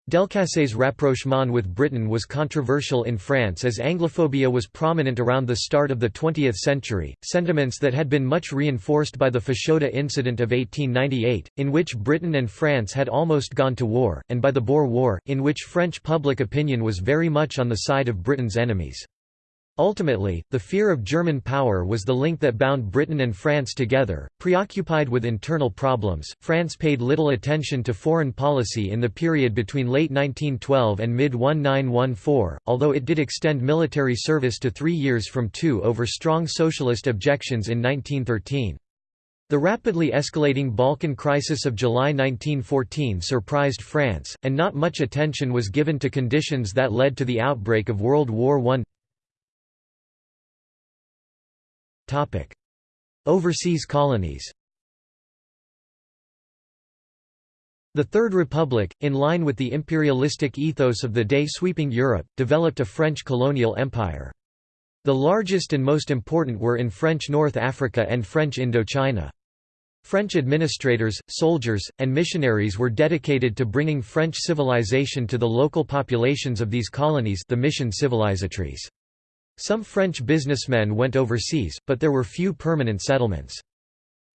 Delcassé's rapprochement with Britain was controversial in France as Anglophobia was prominent around the start of the 20th century, sentiments that had been much reinforced by the Fashoda incident of 1898, in which Britain and France had almost gone to war, and by the Boer War, in which French public opinion was very much on the side of Britain's enemies. Ultimately, the fear of German power was the link that bound Britain and France together. Preoccupied with internal problems, France paid little attention to foreign policy in the period between late 1912 and mid 1914, although it did extend military service to three years from two over strong socialist objections in 1913. The rapidly escalating Balkan crisis of July 1914 surprised France, and not much attention was given to conditions that led to the outbreak of World War I. Overseas colonies. The Third Republic, in line with the imperialistic ethos of the day sweeping Europe, developed a French colonial empire. The largest and most important were in French North Africa and French Indochina. French administrators, soldiers, and missionaries were dedicated to bringing French civilization to the local populations of these colonies the mission civilisatrices. Some French businessmen went overseas, but there were few permanent settlements.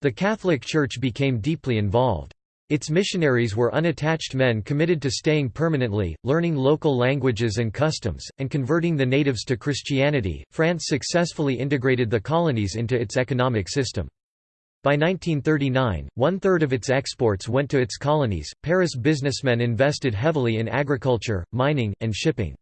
The Catholic Church became deeply involved. Its missionaries were unattached men committed to staying permanently, learning local languages and customs, and converting the natives to Christianity. France successfully integrated the colonies into its economic system. By 1939, one third of its exports went to its colonies. Paris businessmen invested heavily in agriculture, mining, and shipping.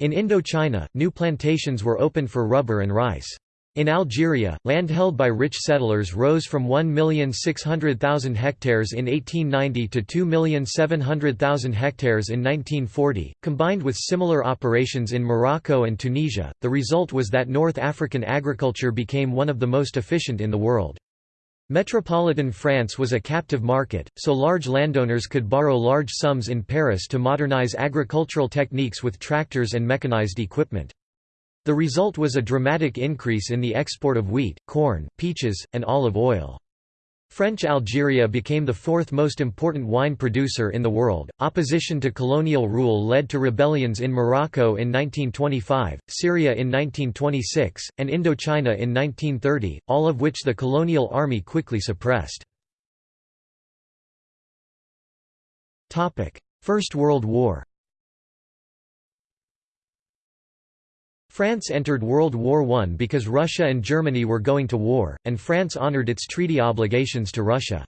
In Indochina, new plantations were opened for rubber and rice. In Algeria, land held by rich settlers rose from 1,600,000 hectares in 1890 to 2,700,000 hectares in 1940. Combined with similar operations in Morocco and Tunisia, the result was that North African agriculture became one of the most efficient in the world. Metropolitan France was a captive market, so large landowners could borrow large sums in Paris to modernize agricultural techniques with tractors and mechanized equipment. The result was a dramatic increase in the export of wheat, corn, peaches, and olive oil. French Algeria became the fourth most important wine producer in the world. Opposition to colonial rule led to rebellions in Morocco in 1925, Syria in 1926, and Indochina in 1930, all of which the colonial army quickly suppressed. First World War France entered World War I because Russia and Germany were going to war, and France honored its treaty obligations to Russia.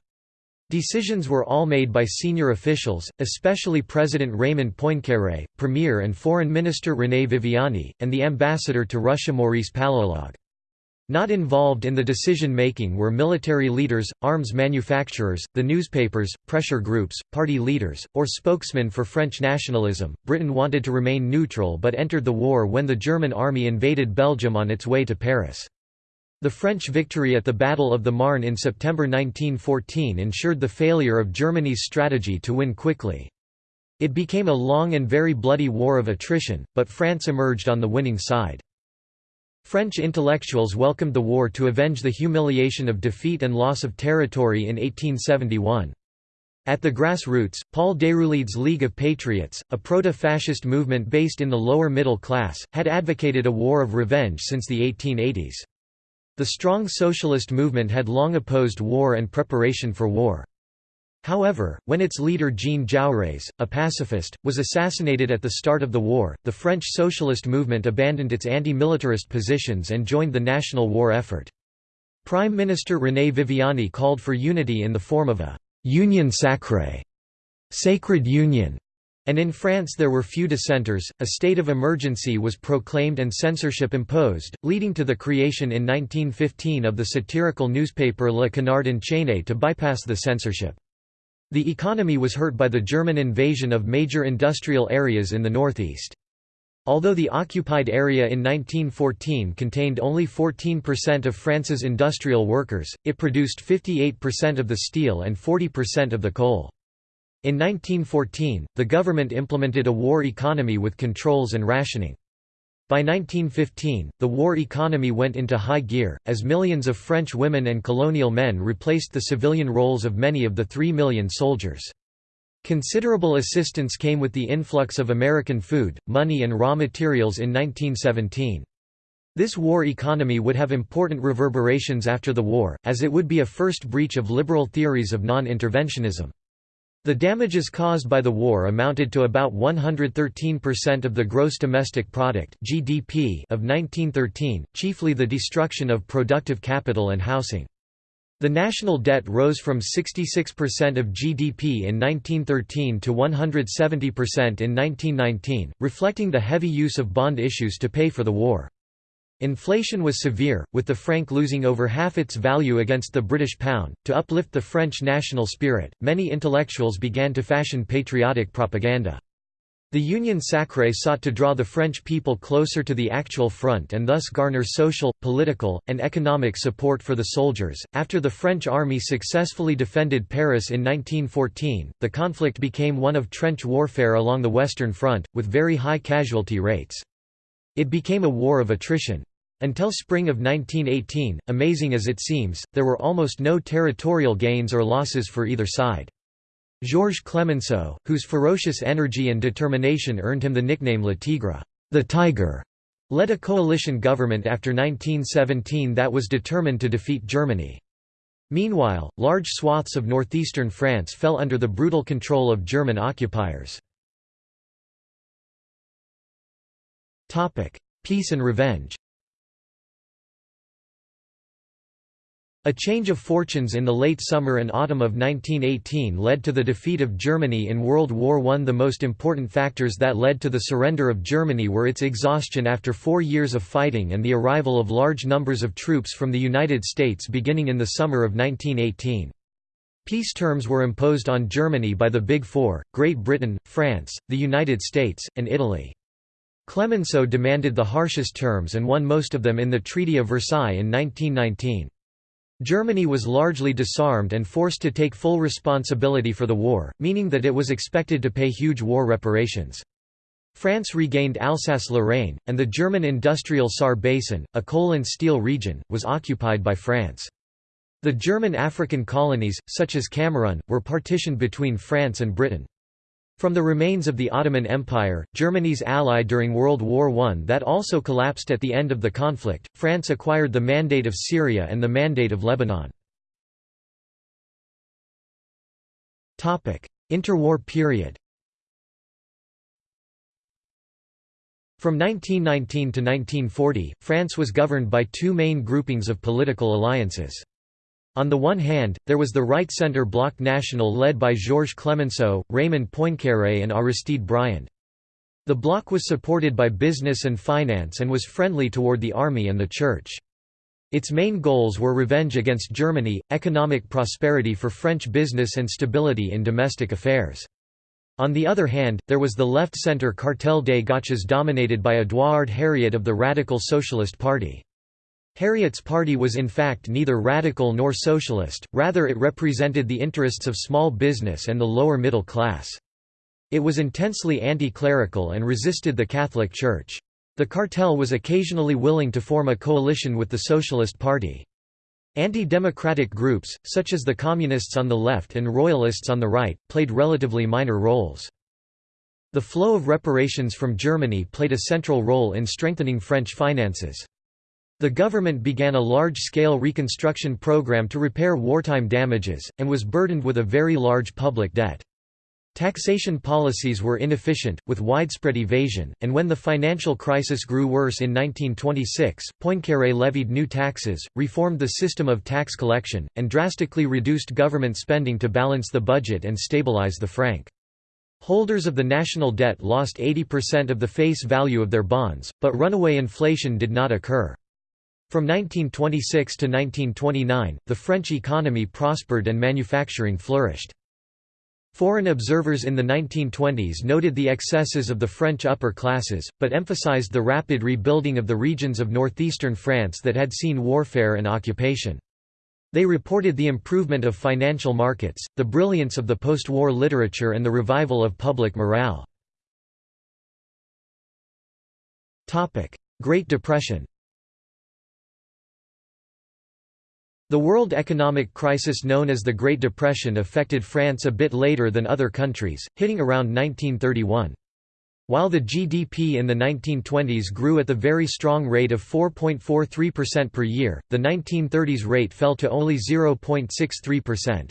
Decisions were all made by senior officials, especially President Raymond Poincaré, Premier and Foreign Minister René Viviani, and the ambassador to Russia Maurice Paléologue. Not involved in the decision-making were military leaders, arms manufacturers, the newspapers, pressure groups, party leaders, or spokesmen for French nationalism. Britain wanted to remain neutral but entered the war when the German army invaded Belgium on its way to Paris. The French victory at the Battle of the Marne in September 1914 ensured the failure of Germany's strategy to win quickly. It became a long and very bloody war of attrition, but France emerged on the winning side. French intellectuals welcomed the war to avenge the humiliation of defeat and loss of territory in 1871. At the grassroots, Paul Déroulède's League of Patriots, a proto-fascist movement based in the lower middle class, had advocated a war of revenge since the 1880s. The strong socialist movement had long opposed war and preparation for war. However, when its leader Jean Jaurès, a pacifist, was assassinated at the start of the war, the French socialist movement abandoned its anti-militarist positions and joined the national war effort. Prime Minister René Viviani called for unity in the form of a «union sacrée» sacred union, and in France there were few dissenters, a state of emergency was proclaimed and censorship imposed, leading to the creation in 1915 of the satirical newspaper Le Canard enchaîné to bypass the censorship. The economy was hurt by the German invasion of major industrial areas in the northeast. Although the occupied area in 1914 contained only 14% of France's industrial workers, it produced 58% of the steel and 40% of the coal. In 1914, the government implemented a war economy with controls and rationing. By 1915, the war economy went into high gear, as millions of French women and colonial men replaced the civilian roles of many of the three million soldiers. Considerable assistance came with the influx of American food, money and raw materials in 1917. This war economy would have important reverberations after the war, as it would be a first breach of liberal theories of non-interventionism. The damages caused by the war amounted to about 113% of the gross domestic product (GDP) of 1913, chiefly the destruction of productive capital and housing. The national debt rose from 66% of GDP in 1913 to 170% in 1919, reflecting the heavy use of bond issues to pay for the war. Inflation was severe, with the franc losing over half its value against the British pound. To uplift the French national spirit, many intellectuals began to fashion patriotic propaganda. The Union Sacrée sought to draw the French people closer to the actual front and thus garner social, political, and economic support for the soldiers. After the French army successfully defended Paris in 1914, the conflict became one of trench warfare along the Western Front, with very high casualty rates. It became a war of attrition. Until spring of 1918, amazing as it seems, there were almost no territorial gains or losses for either side. Georges Clemenceau, whose ferocious energy and determination earned him the nickname Le Tigre, the Tiger, led a coalition government after 1917 that was determined to defeat Germany. Meanwhile, large swaths of northeastern France fell under the brutal control of German occupiers. Peace and revenge A change of fortunes in the late summer and autumn of 1918 led to the defeat of Germany in World War I. The most important factors that led to the surrender of Germany were its exhaustion after four years of fighting and the arrival of large numbers of troops from the United States beginning in the summer of 1918. Peace terms were imposed on Germany by the Big Four, Great Britain, France, the United States, and Italy. Clemenceau demanded the harshest terms and won most of them in the Treaty of Versailles in 1919. Germany was largely disarmed and forced to take full responsibility for the war, meaning that it was expected to pay huge war reparations. France regained Alsace-Lorraine, and the German industrial Saar Basin, a coal and steel region, was occupied by France. The German African colonies, such as Cameroon, were partitioned between France and Britain. From the remains of the Ottoman Empire, Germany's ally during World War I that also collapsed at the end of the conflict, France acquired the Mandate of Syria and the Mandate of Lebanon. Interwar period From 1919 to 1940, France was governed by two main groupings of political alliances. On the one hand, there was the right-centre Bloc National led by Georges Clemenceau, Raymond Poincaré and Aristide Briand. The bloc was supported by business and finance and was friendly toward the army and the church. Its main goals were revenge against Germany, economic prosperity for French business and stability in domestic affairs. On the other hand, there was the left-centre Cartel des Gauches dominated by Édouard Herriot of the Radical Socialist Party. Herriot's party was in fact neither radical nor socialist, rather it represented the interests of small business and the lower middle class. It was intensely anti-clerical and resisted the Catholic Church. The cartel was occasionally willing to form a coalition with the Socialist Party. Anti-democratic groups, such as the Communists on the left and Royalists on the right, played relatively minor roles. The flow of reparations from Germany played a central role in strengthening French finances. The government began a large-scale reconstruction program to repair wartime damages, and was burdened with a very large public debt. Taxation policies were inefficient, with widespread evasion, and when the financial crisis grew worse in 1926, Poincaré levied new taxes, reformed the system of tax collection, and drastically reduced government spending to balance the budget and stabilize the franc. Holders of the national debt lost 80% of the face value of their bonds, but runaway inflation did not occur. From 1926 to 1929, the French economy prospered and manufacturing flourished. Foreign observers in the 1920s noted the excesses of the French upper classes, but emphasized the rapid rebuilding of the regions of northeastern France that had seen warfare and occupation. They reported the improvement of financial markets, the brilliance of the post-war literature and the revival of public morale. Great Depression The world economic crisis known as the Great Depression affected France a bit later than other countries, hitting around 1931. While the GDP in the 1920s grew at the very strong rate of 4.43% per year, the 1930s rate fell to only 0.63%.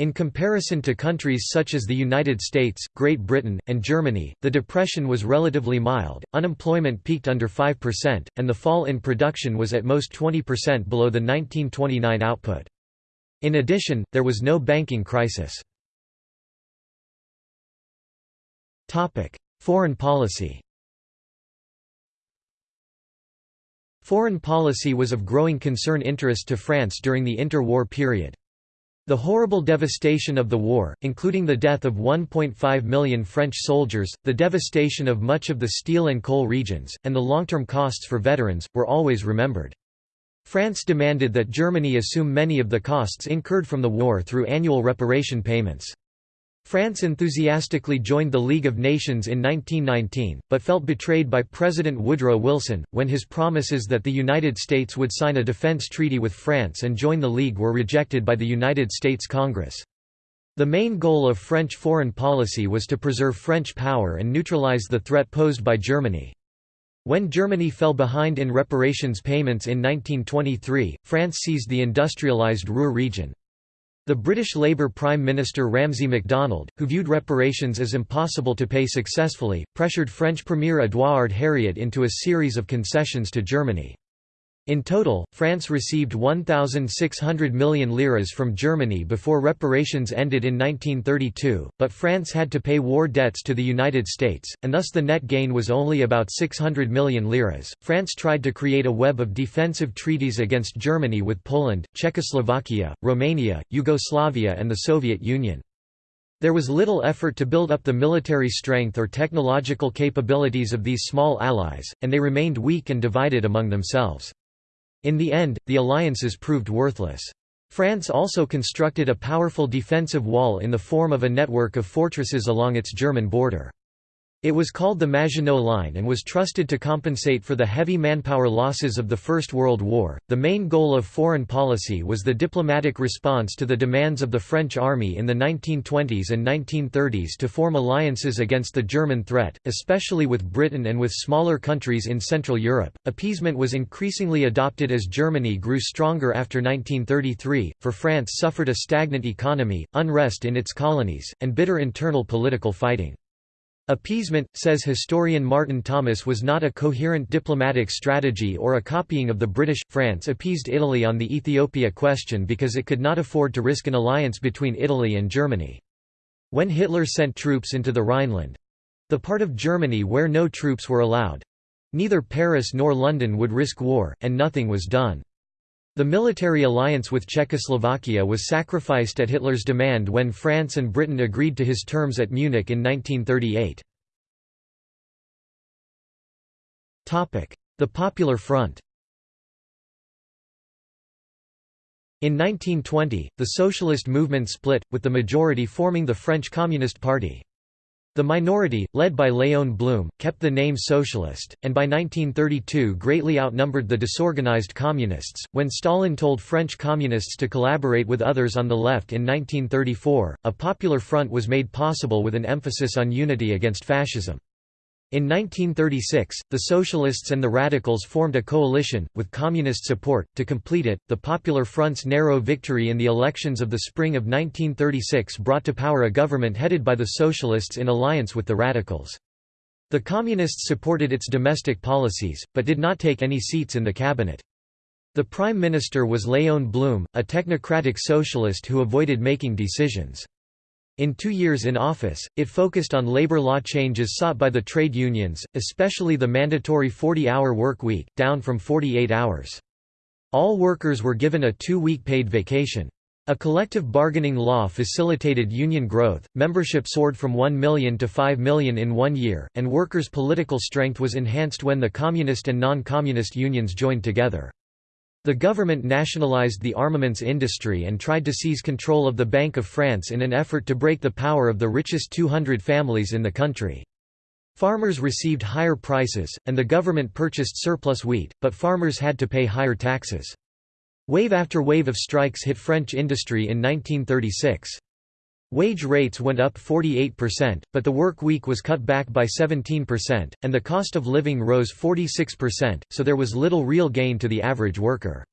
In comparison to countries such as the United States, Great Britain, and Germany, the depression was relatively mild, unemployment peaked under 5%, and the fall in production was at most 20% below the 1929 output. In addition, there was no banking crisis. Foreign policy Foreign policy was of growing concern interest to France during the interwar period. The horrible devastation of the war, including the death of 1.5 million French soldiers, the devastation of much of the steel and coal regions, and the long-term costs for veterans, were always remembered. France demanded that Germany assume many of the costs incurred from the war through annual reparation payments. France enthusiastically joined the League of Nations in 1919, but felt betrayed by President Woodrow Wilson, when his promises that the United States would sign a defense treaty with France and join the League were rejected by the United States Congress. The main goal of French foreign policy was to preserve French power and neutralize the threat posed by Germany. When Germany fell behind in reparations payments in 1923, France seized the industrialized Ruhr region. The British Labour Prime Minister Ramsay MacDonald, who viewed reparations as impossible to pay successfully, pressured French Premier Édouard Herriot into a series of concessions to Germany. In total, France received 1,600 million liras from Germany before reparations ended in 1932, but France had to pay war debts to the United States, and thus the net gain was only about 600 million liras. France tried to create a web of defensive treaties against Germany with Poland, Czechoslovakia, Romania, Yugoslavia, and the Soviet Union. There was little effort to build up the military strength or technological capabilities of these small allies, and they remained weak and divided among themselves. In the end, the alliances proved worthless. France also constructed a powerful defensive wall in the form of a network of fortresses along its German border. It was called the Maginot Line and was trusted to compensate for the heavy manpower losses of the First World War. The main goal of foreign policy was the diplomatic response to the demands of the French army in the 1920s and 1930s to form alliances against the German threat, especially with Britain and with smaller countries in Central Europe. Appeasement was increasingly adopted as Germany grew stronger after 1933, for France suffered a stagnant economy, unrest in its colonies, and bitter internal political fighting. Appeasement, says historian Martin Thomas was not a coherent diplomatic strategy or a copying of the British. France appeased Italy on the Ethiopia question because it could not afford to risk an alliance between Italy and Germany. When Hitler sent troops into the Rhineland—the part of Germany where no troops were allowed—neither Paris nor London would risk war, and nothing was done. The military alliance with Czechoslovakia was sacrificed at Hitler's demand when France and Britain agreed to his terms at Munich in 1938. The Popular Front In 1920, the socialist movement split, with the majority forming the French Communist Party. The minority, led by Léon Blum, kept the name Socialist, and by 1932 greatly outnumbered the disorganized Communists. When Stalin told French Communists to collaborate with others on the left in 1934, a popular front was made possible with an emphasis on unity against fascism. In 1936, the Socialists and the Radicals formed a coalition, with Communist support. To complete it, the Popular Front's narrow victory in the elections of the spring of 1936 brought to power a government headed by the Socialists in alliance with the Radicals. The Communists supported its domestic policies, but did not take any seats in the cabinet. The Prime Minister was Léon Blum, a technocratic socialist who avoided making decisions. In two years in office, it focused on labor law changes sought by the trade unions, especially the mandatory 40-hour work week, down from 48 hours. All workers were given a two-week paid vacation. A collective bargaining law facilitated union growth, membership soared from 1 million to 5 million in one year, and workers' political strength was enhanced when the communist and non-communist unions joined together. The government nationalized the armaments industry and tried to seize control of the Bank of France in an effort to break the power of the richest 200 families in the country. Farmers received higher prices, and the government purchased surplus wheat, but farmers had to pay higher taxes. Wave after wave of strikes hit French industry in 1936. Wage rates went up 48%, but the work week was cut back by 17%, and the cost of living rose 46%, so there was little real gain to the average worker.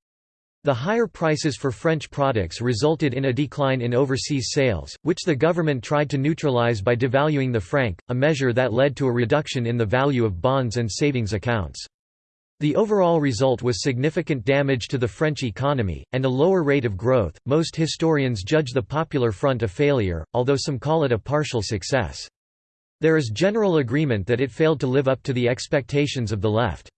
The higher prices for French products resulted in a decline in overseas sales, which the government tried to neutralize by devaluing the franc, a measure that led to a reduction in the value of bonds and savings accounts. The overall result was significant damage to the French economy, and a lower rate of growth. Most historians judge the Popular Front a failure, although some call it a partial success. There is general agreement that it failed to live up to the expectations of the left.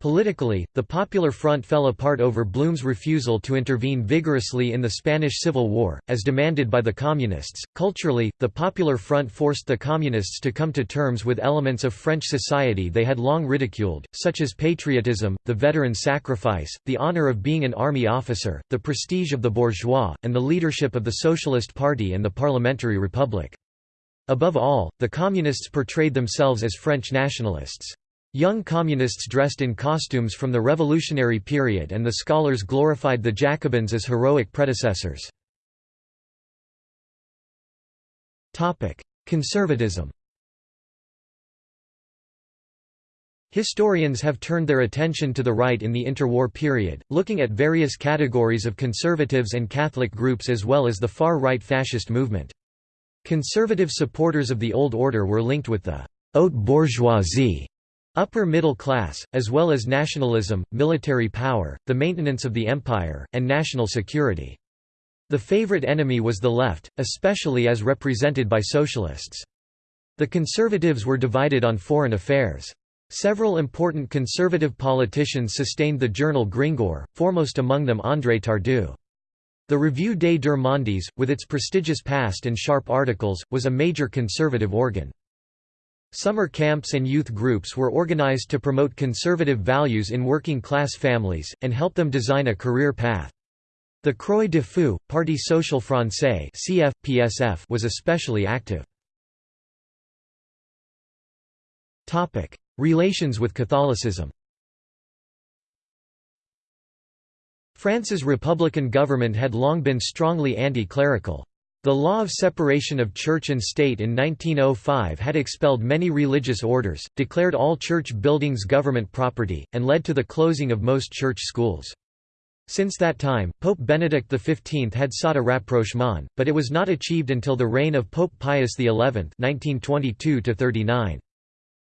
Politically, the Popular Front fell apart over Blum's refusal to intervene vigorously in the Spanish Civil War, as demanded by the Communists. Culturally, the Popular Front forced the Communists to come to terms with elements of French society they had long ridiculed, such as patriotism, the veteran sacrifice, the honor of being an army officer, the prestige of the bourgeois, and the leadership of the Socialist Party and the Parliamentary Republic. Above all, the Communists portrayed themselves as French nationalists. Young communists dressed in costumes from the revolutionary period and the scholars glorified the Jacobins as heroic predecessors. Conservatism Historians have turned their attention to the right in the interwar period, looking at various categories of conservatives and Catholic groups as well as the far-right fascist movement. Conservative supporters of the Old Order were linked with the haute bourgeoisie upper middle class, as well as nationalism, military power, the maintenance of the empire, and national security. The favorite enemy was the left, especially as represented by socialists. The conservatives were divided on foreign affairs. Several important conservative politicians sustained the journal Gringoire, foremost among them André Tardieu. The Revue des Deux with its prestigious past and sharp articles, was a major conservative organ. Summer camps and youth groups were organized to promote conservative values in working-class families, and help them design a career path. The Croix de Feu, Parti Social Français was especially active. Relations with Catholicism France's republican government had long been strongly anti-clerical. The law of separation of church and state in 1905 had expelled many religious orders, declared all church buildings government property, and led to the closing of most church schools. Since that time, Pope Benedict XV had sought a rapprochement, but it was not achieved until the reign of Pope Pius XI 1922 -39.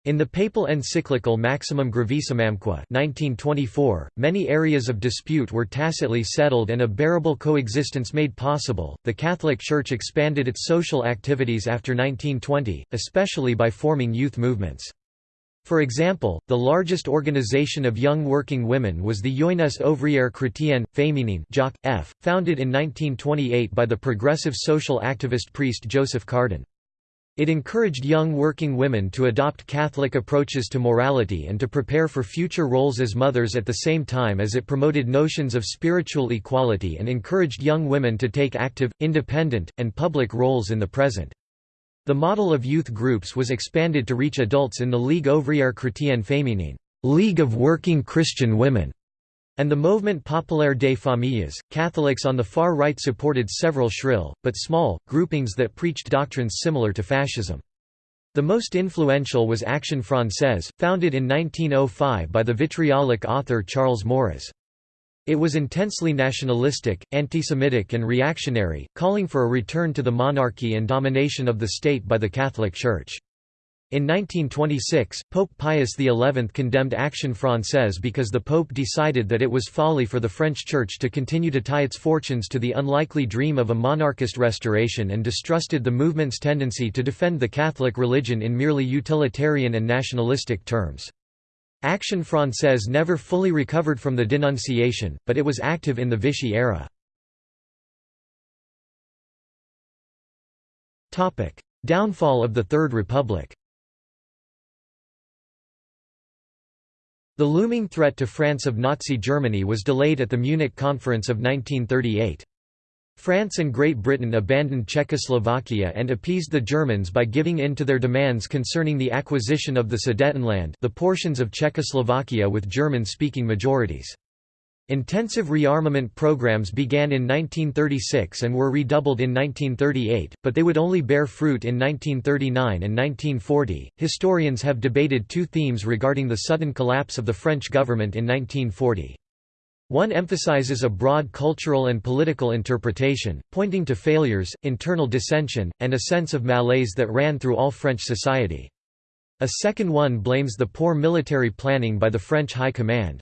In the papal encyclical Maximam Gravissimamque 1924, many areas of dispute were tacitly settled and a bearable coexistence made possible. The Catholic Church expanded its social activities after 1920, especially by forming youth movements. For example, the largest organization of young working women was the Jeunesse ouvrière chrétienne, féminine founded in 1928 by the progressive social activist priest Joseph Cardijn. It encouraged young working women to adopt Catholic approaches to morality and to prepare for future roles as mothers at the same time as it promoted notions of spiritual equality and encouraged young women to take active, independent, and public roles in the present. The model of youth groups was expanded to reach adults in the Ligue ouvrière chrétienne féminine League of Working Christian Women", and the Mouvement Populaire des Familles. Catholics on the far right supported several shrill, but small, groupings that preached doctrines similar to fascism. The most influential was Action Française, founded in 1905 by the vitriolic author Charles Maurras. It was intensely nationalistic, anti-Semitic, and reactionary, calling for a return to the monarchy and domination of the state by the Catholic Church. In 1926, Pope Pius XI condemned Action Française because the Pope decided that it was folly for the French Church to continue to tie its fortunes to the unlikely dream of a monarchist restoration and distrusted the movement's tendency to defend the Catholic religion in merely utilitarian and nationalistic terms. Action Française never fully recovered from the denunciation, but it was active in the Vichy era. Downfall of the Third Republic The looming threat to France of Nazi Germany was delayed at the Munich Conference of 1938. France and Great Britain abandoned Czechoslovakia and appeased the Germans by giving in to their demands concerning the acquisition of the Sudetenland the portions of Czechoslovakia with German-speaking majorities. Intensive rearmament programs began in 1936 and were redoubled in 1938, but they would only bear fruit in 1939 and 1940. Historians have debated two themes regarding the sudden collapse of the French government in 1940. One emphasizes a broad cultural and political interpretation, pointing to failures, internal dissension, and a sense of malaise that ran through all French society. A second one blames the poor military planning by the French High Command.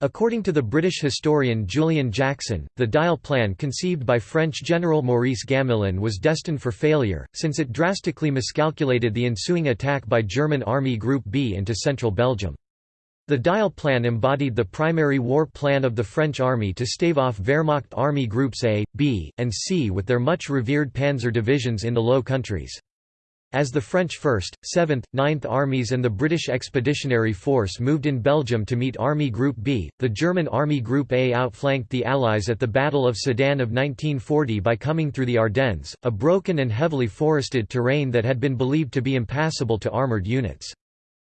According to the British historian Julian Jackson, the Dyle plan conceived by French General Maurice Gamelin was destined for failure, since it drastically miscalculated the ensuing attack by German Army Group B into central Belgium. The Dyle plan embodied the primary war plan of the French army to stave off Wehrmacht Army Groups A, B, and C with their much revered panzer divisions in the Low Countries. As the French 1st, 7th, 9th Armies and the British Expeditionary Force moved in Belgium to meet Army Group B, the German Army Group A outflanked the Allies at the Battle of Sedan of 1940 by coming through the Ardennes, a broken and heavily forested terrain that had been believed to be impassable to armoured units.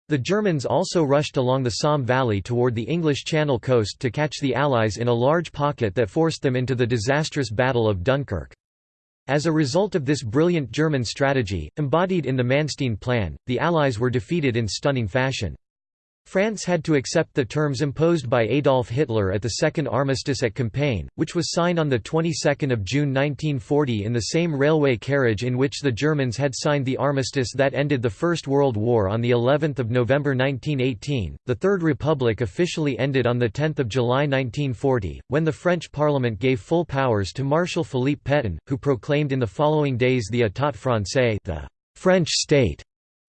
The Germans also rushed along the Somme Valley toward the English Channel coast to catch the Allies in a large pocket that forced them into the disastrous Battle of Dunkirk. As a result of this brilliant German strategy, embodied in the Manstein Plan, the Allies were defeated in stunning fashion. France had to accept the terms imposed by Adolf Hitler at the Second Armistice at Compiègne, which was signed on the 22nd of June 1940 in the same railway carriage in which the Germans had signed the armistice that ended the First World War on the 11th of November 1918. The Third Republic officially ended on the 10th of July 1940, when the French Parliament gave full powers to Marshal Philippe Pétain, who proclaimed in the following days the État français, the French state,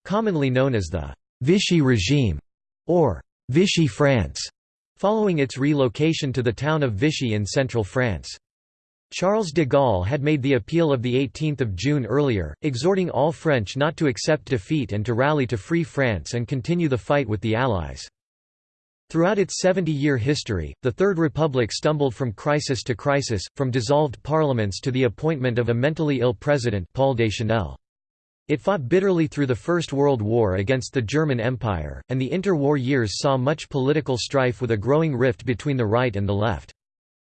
commonly known as the Vichy regime or Vichy France, following its relocation to the town of Vichy in central France. Charles de Gaulle had made the appeal of 18 June earlier, exhorting all French not to accept defeat and to rally to free France and continue the fight with the Allies. Throughout its 70-year history, the Third Republic stumbled from crisis to crisis, from dissolved parliaments to the appointment of a mentally ill president Paul Deschanel. It fought bitterly through the First World War against the German Empire, and the interwar years saw much political strife with a growing rift between the right and the left.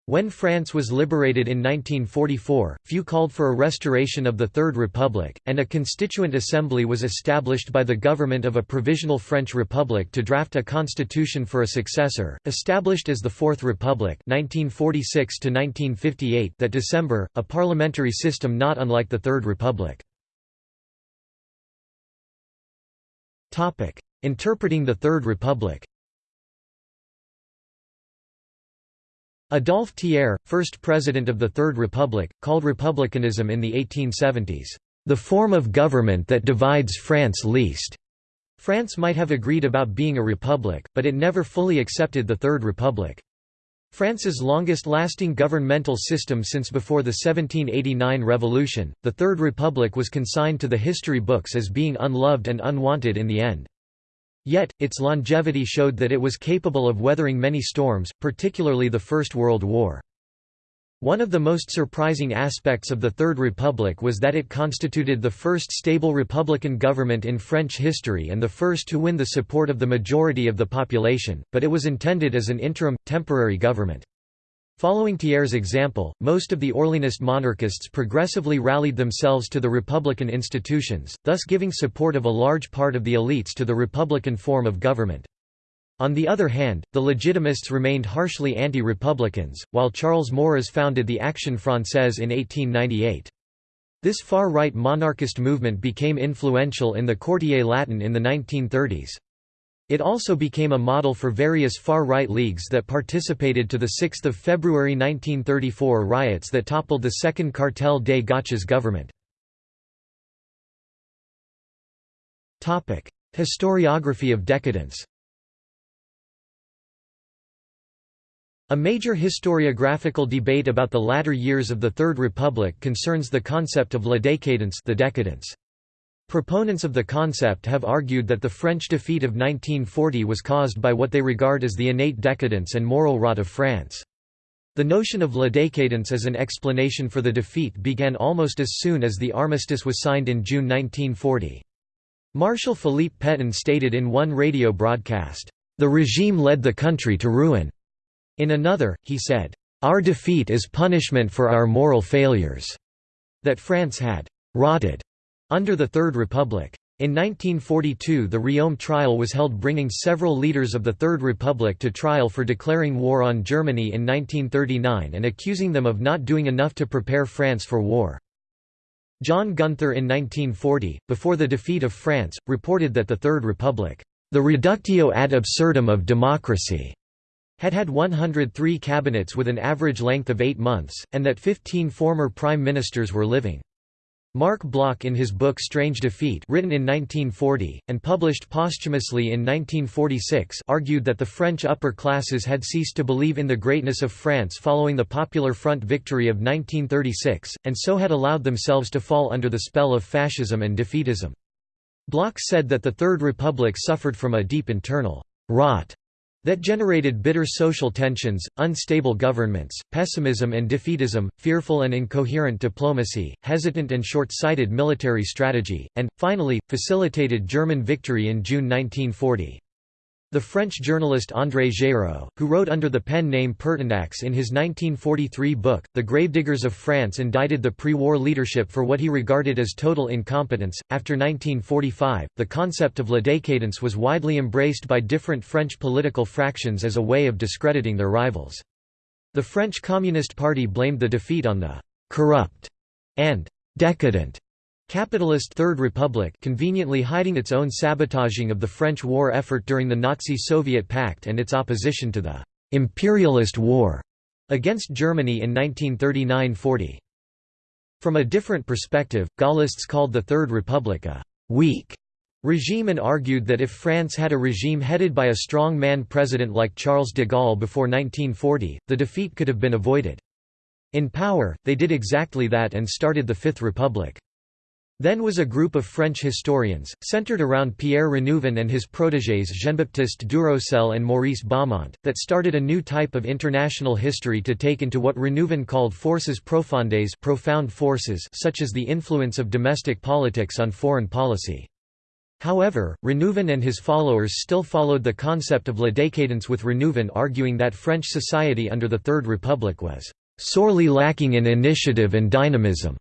When France was liberated in 1944, few called for a restoration of the Third Republic, and a constituent assembly was established by the government of a provisional French Republic to draft a constitution for a successor, established as the Fourth Republic 1946 that December, a parliamentary system not unlike the Third Republic. Interpreting the Third Republic Adolphe Thiers, first president of the Third Republic, called republicanism in the 1870s, "...the form of government that divides France least." France might have agreed about being a republic, but it never fully accepted the Third Republic. France's longest-lasting governmental system since before the 1789 revolution, the Third Republic was consigned to the history books as being unloved and unwanted in the end. Yet, its longevity showed that it was capable of weathering many storms, particularly the First World War. One of the most surprising aspects of the Third Republic was that it constituted the first stable republican government in French history and the first to win the support of the majority of the population, but it was intended as an interim, temporary government. Following Thiers' example, most of the Orleanist monarchists progressively rallied themselves to the republican institutions, thus giving support of a large part of the elites to the republican form of government. On the other hand, the Legitimists remained harshly anti-republicans, while Charles Maurras founded the Action Française in 1898. This far-right monarchist movement became influential in the Quartier Latin in the 1930s. It also became a model for various far-right leagues that participated to the 6 February 1934 riots that toppled the Second Cartel des Gauches government. Historiography of decadence A major historiographical debate about the latter years of the Third Republic concerns the concept of la décadence the decadence. Proponents of the concept have argued that the French defeat of 1940 was caused by what they regard as the innate decadence and moral rot of France. The notion of la décadence as an explanation for the defeat began almost as soon as the armistice was signed in June 1940. Marshal Philippe Pétain stated in one radio broadcast, "...the regime led the country to ruin." In another, he said, "...our defeat is punishment for our moral failures." That France had "...rotted." Under the Third Republic. In 1942 the Riom trial was held bringing several leaders of the Third Republic to trial for declaring war on Germany in 1939 and accusing them of not doing enough to prepare France for war. John Gunther in 1940, before the defeat of France, reported that the Third Republic, the reductio ad absurdum of democracy, had had 103 cabinets with an average length of eight months, and that 15 former prime ministers were living. Marc Bloch in his book Strange Defeat written in 1940, and published posthumously in 1946 argued that the French upper classes had ceased to believe in the greatness of France following the Popular Front victory of 1936, and so had allowed themselves to fall under the spell of fascism and defeatism. Bloch said that the Third Republic suffered from a deep internal rot that generated bitter social tensions, unstable governments, pessimism and defeatism, fearful and incoherent diplomacy, hesitant and short-sighted military strategy, and, finally, facilitated German victory in June 1940. The French journalist André Géraud, who wrote under the pen name Pertinax in his 1943 book, The Gravediggers of France indicted the pre-war leadership for what he regarded as total incompetence. After 1945, the concept of la décadence was widely embraced by different French political fractions as a way of discrediting their rivals. The French Communist Party blamed the defeat on the «corrupt» and «decadent» Capitalist Third Republic conveniently hiding its own sabotaging of the French war effort during the Nazi-Soviet pact and its opposition to the «imperialist war» against Germany in 1939–40. From a different perspective, Gaullists called the Third Republic a «weak» regime and argued that if France had a regime headed by a strong man president like Charles de Gaulle before 1940, the defeat could have been avoided. In power, they did exactly that and started the Fifth Republic. Then was a group of French historians, centered around Pierre Renouvin and his protégés Jean-Baptiste Duroselle and Maurice Baumont, that started a new type of international history to take into what Renouvin called forces profondes profound forces such as the influence of domestic politics on foreign policy. However, Renouvin and his followers still followed the concept of la décadence with Renouvin arguing that French society under the Third Republic was "...sorely lacking in initiative and dynamism."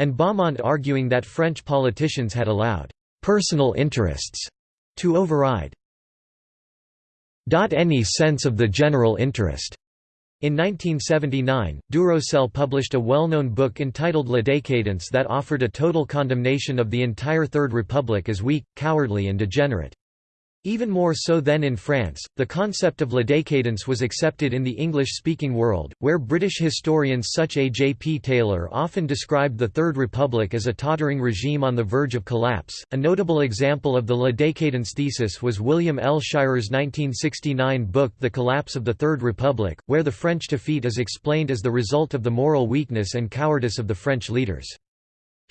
And Baumont arguing that French politicians had allowed «personal interests» to override any sense of the general interest. In 1979, Duroselle published a well-known book entitled La Décadence that offered a total condemnation of the entire Third Republic as weak, cowardly and degenerate. Even more so than in France, the concept of la décadence was accepted in the English-speaking world, where British historians such as A. J. P. Taylor often described the Third Republic as a tottering regime on the verge of collapse. A notable example of the la décadence thesis was William L. Shirer's 1969 book The Collapse of the Third Republic, where the French defeat is explained as the result of the moral weakness and cowardice of the French leaders.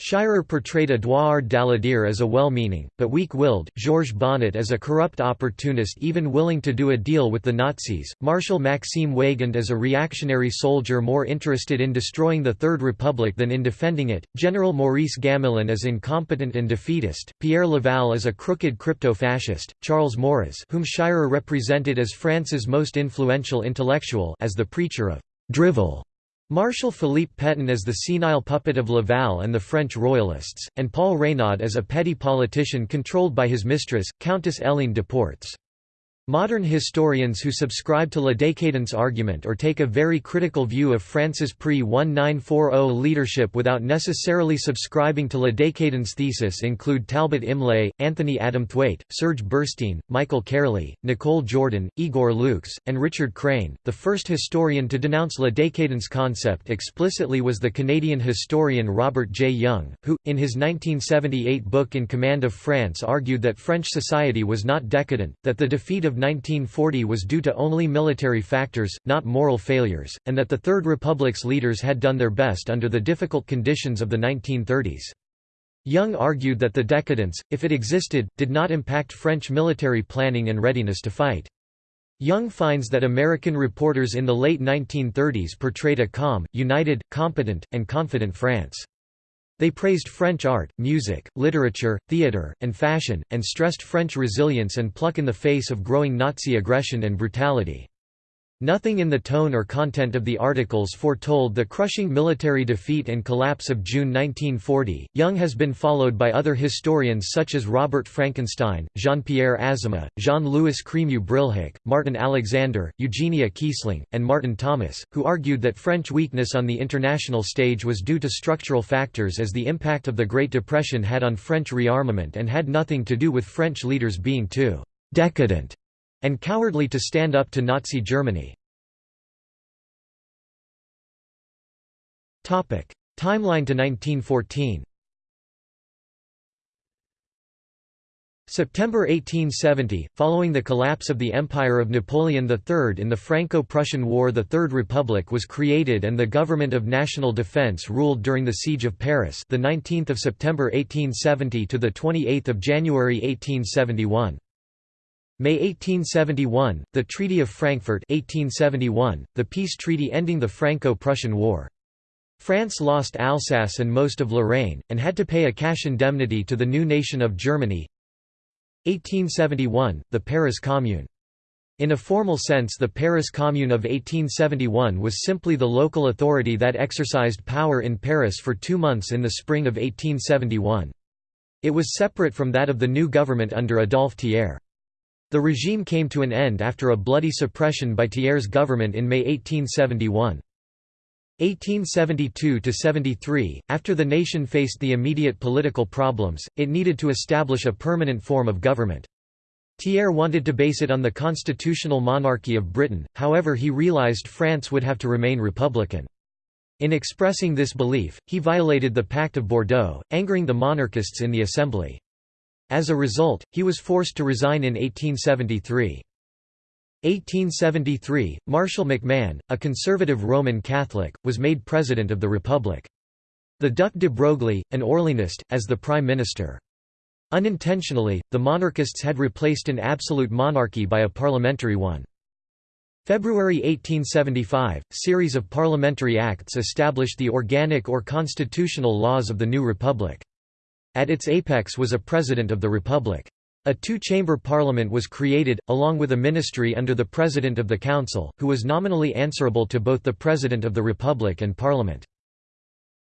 Shirer portrayed Édouard Daladier as a well-meaning, but weak-willed, Georges Bonnet as a corrupt opportunist even willing to do a deal with the Nazis, Marshal Maxime Weygand as a reactionary soldier more interested in destroying the Third Republic than in defending it, General Maurice Gamelin as incompetent and defeatist, Pierre Laval as a crooked crypto-fascist, Charles Maurras whom Shirer represented as France's most influential intellectual as the preacher of «drivel» Marshal Philippe Pétain as the senile puppet of Laval and the French royalists, and Paul Reynaud as a petty politician controlled by his mistress, Countess Hélène de Portes. Modern historians who subscribe to la décadence argument or take a very critical view of France's pre-1940 leadership without necessarily subscribing to la décadence thesis include Talbot Imlay, Anthony Adamthwaite, Serge Berstein, Michael Carley, Nicole Jordan, Igor Lukes, and Richard Crane. The first historian to denounce la décadence concept explicitly was the Canadian historian Robert J. Young, who, in his 1978 book In Command of France argued that French society was not decadent, that the defeat of 1940 was due to only military factors, not moral failures, and that the Third Republic's leaders had done their best under the difficult conditions of the 1930s. Young argued that the decadence, if it existed, did not impact French military planning and readiness to fight. Young finds that American reporters in the late 1930s portrayed a calm, united, competent, and confident France. They praised French art, music, literature, theatre, and fashion, and stressed French resilience and pluck in the face of growing Nazi aggression and brutality. Nothing in the tone or content of the articles foretold the crushing military defeat and collapse of June 1940. Young has been followed by other historians such as Robert Frankenstein, Jean Pierre Azéma, Jean Louis Crémieux Brilhac, Martin Alexander, Eugenia Kiesling, and Martin Thomas, who argued that French weakness on the international stage was due to structural factors as the impact of the Great Depression had on French rearmament and had nothing to do with French leaders being too decadent and cowardly to stand up to Nazi Germany. Timeline to 1914 September 1870, following the collapse of the Empire of Napoleon III in the Franco-Prussian War the Third Republic was created and the Government of National Defense ruled during the Siege of Paris the 19th of September 1870 to the 28th of January 1871. May 1871, the Treaty of Frankfurt 1871, the peace treaty ending the Franco-Prussian War. France lost Alsace and most of Lorraine, and had to pay a cash indemnity to the new nation of Germany. 1871, the Paris Commune. In a formal sense the Paris Commune of 1871 was simply the local authority that exercised power in Paris for two months in the spring of 1871. It was separate from that of the new government under Adolphe Thiers. The regime came to an end after a bloody suppression by Thiers' government in May 1871. 1872–73, after the nation faced the immediate political problems, it needed to establish a permanent form of government. Thiers wanted to base it on the constitutional monarchy of Britain, however he realised France would have to remain republican. In expressing this belief, he violated the Pact of Bordeaux, angering the monarchists in the Assembly. As a result, he was forced to resign in 1873. 1873, Marshall MacMahon, a conservative Roman Catholic, was made President of the Republic. The Duc de Broglie, an Orleanist, as the Prime Minister. Unintentionally, the monarchists had replaced an absolute monarchy by a parliamentary one. February 1875, series of parliamentary acts established the organic or constitutional laws of the new republic. At its apex was a President of the Republic. A two-chamber parliament was created, along with a ministry under the President of the Council, who was nominally answerable to both the President of the Republic and Parliament.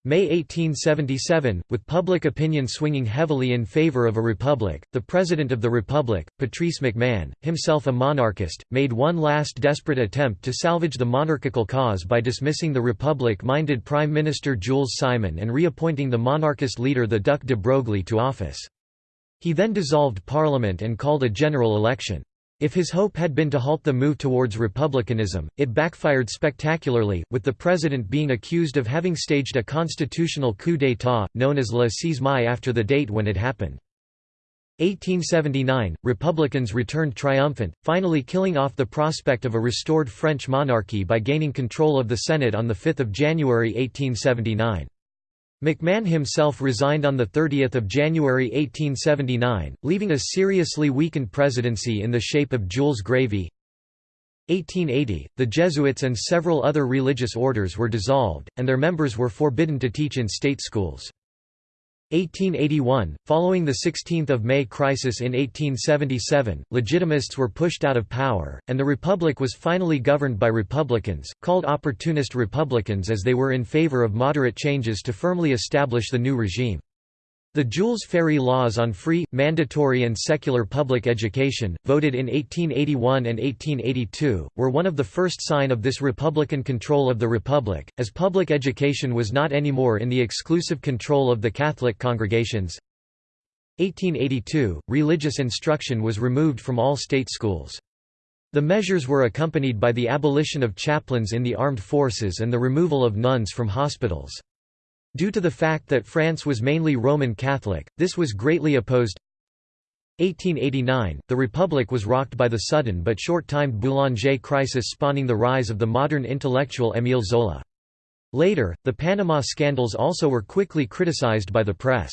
May 1877, with public opinion swinging heavily in favor of a republic, the President of the Republic, Patrice MacMahon, himself a monarchist, made one last desperate attempt to salvage the monarchical cause by dismissing the republic-minded Prime Minister Jules Simon and reappointing the monarchist leader the Duc de Broglie to office. He then dissolved Parliament and called a general election. If his hope had been to halt the move towards republicanism, it backfired spectacularly, with the president being accused of having staged a constitutional coup d'état, known as La Six Mai after the date when it happened. 1879, Republicans returned triumphant, finally killing off the prospect of a restored French monarchy by gaining control of the Senate on 5 January 1879. MacMahon himself resigned on 30 January 1879, leaving a seriously weakened presidency in the shape of Jules Grévy. 1880, the Jesuits and several other religious orders were dissolved, and their members were forbidden to teach in state schools. 1881, following the 16 May crisis in 1877, Legitimists were pushed out of power, and the Republic was finally governed by Republicans, called Opportunist Republicans as they were in favor of moderate changes to firmly establish the new regime. The Jules Ferry laws on free, mandatory and secular public education, voted in 1881 and 1882, were one of the first sign of this Republican control of the Republic, as public education was not anymore in the exclusive control of the Catholic congregations. 1882, religious instruction was removed from all state schools. The measures were accompanied by the abolition of chaplains in the armed forces and the removal of nuns from hospitals. Due to the fact that France was mainly Roman Catholic, this was greatly opposed. 1889, the Republic was rocked by the sudden but short-timed Boulanger crisis spawning the rise of the modern intellectual Émile Zola. Later, the Panama scandals also were quickly criticized by the press.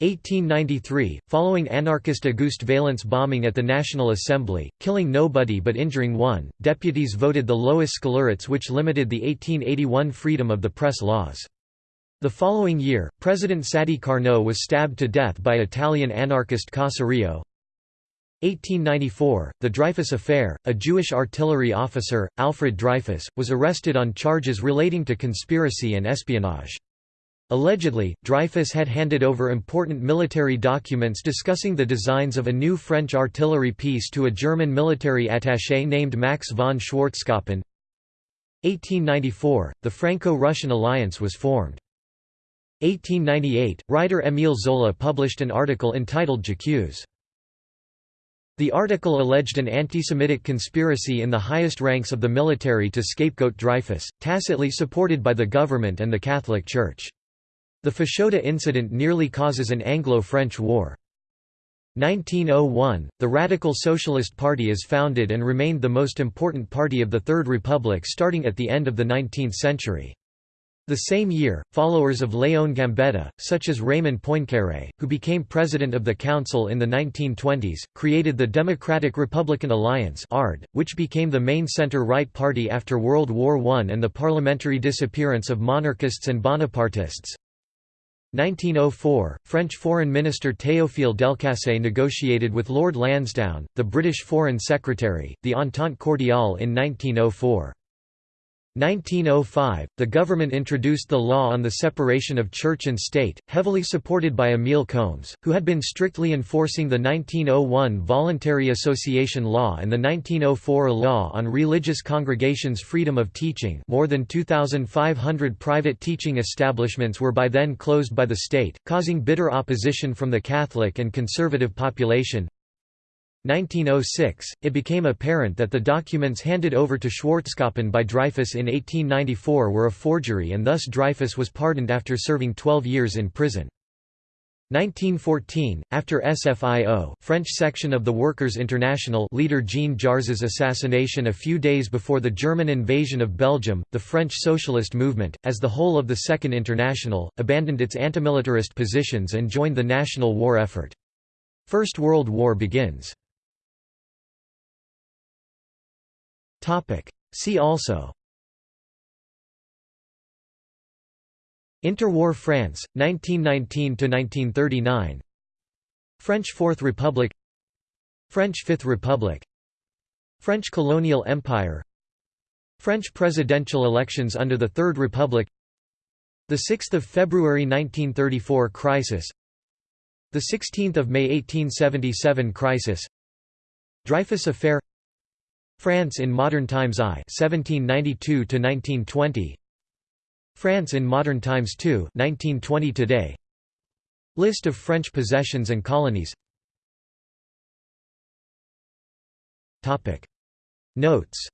1893, following anarchist Auguste Vaillant's bombing at the National Assembly, killing nobody but injuring one, deputies voted the lois scélérates which limited the 1881 freedom of the press laws. The following year, President Sadi Carnot was stabbed to death by Italian anarchist Caserio. 1894, the Dreyfus Affair, a Jewish artillery officer, Alfred Dreyfus, was arrested on charges relating to conspiracy and espionage. Allegedly, Dreyfus had handed over important military documents discussing the designs of a new French artillery piece to a German military attaché named Max von Schwarzkoppen. 1894, the Franco-Russian alliance was formed. 1898, writer Émile Zola published an article entitled J'accuse. The article alleged an anti-Semitic conspiracy in the highest ranks of the military to scapegoat Dreyfus, tacitly supported by the government and the Catholic Church. The Fashoda incident nearly causes an Anglo-French war. 1901, the Radical Socialist Party is founded and remained the most important party of the Third Republic starting at the end of the 19th century. The same year, followers of Léon Gambetta, such as Raymond Poincaré, who became president of the council in the 1920s, created the Democratic Republican Alliance which became the main center-right party after World War I and the parliamentary disappearance of monarchists and Bonapartists. 1904, French Foreign Minister Théophile Delcassé negotiated with Lord Lansdowne, the British Foreign Secretary, the Entente Cordiale in 1904. 1905, the government introduced the law on the separation of church and state, heavily supported by Emile Combes, who had been strictly enforcing the 1901 Voluntary Association Law and the 1904 Law on Religious Congregations' Freedom of Teaching more than 2,500 private teaching establishments were by then closed by the state, causing bitter opposition from the Catholic and conservative population. 1906, it became apparent that the documents handed over to Schwarzkoppen by Dreyfus in 1894 were a forgery and thus Dreyfus was pardoned after serving 12 years in prison. 1914, after SFIO French section of the Workers' International leader Jean Jaurès' assassination a few days before the German invasion of Belgium, the French socialist movement, as the whole of the Second International, abandoned its antimilitarist positions and joined the national war effort. First World War begins. See also. Interwar France, 1919–1939 French Fourth Republic. French Fifth Republic. French colonial empire. French presidential elections under the Third Republic. 6 February 1934 crisis. 16 May 1877 crisis. Dreyfus Affair France in Modern Times I 1792 to 1920 France in Modern Times II 1920 today. List of French possessions and colonies. Topic. Notes.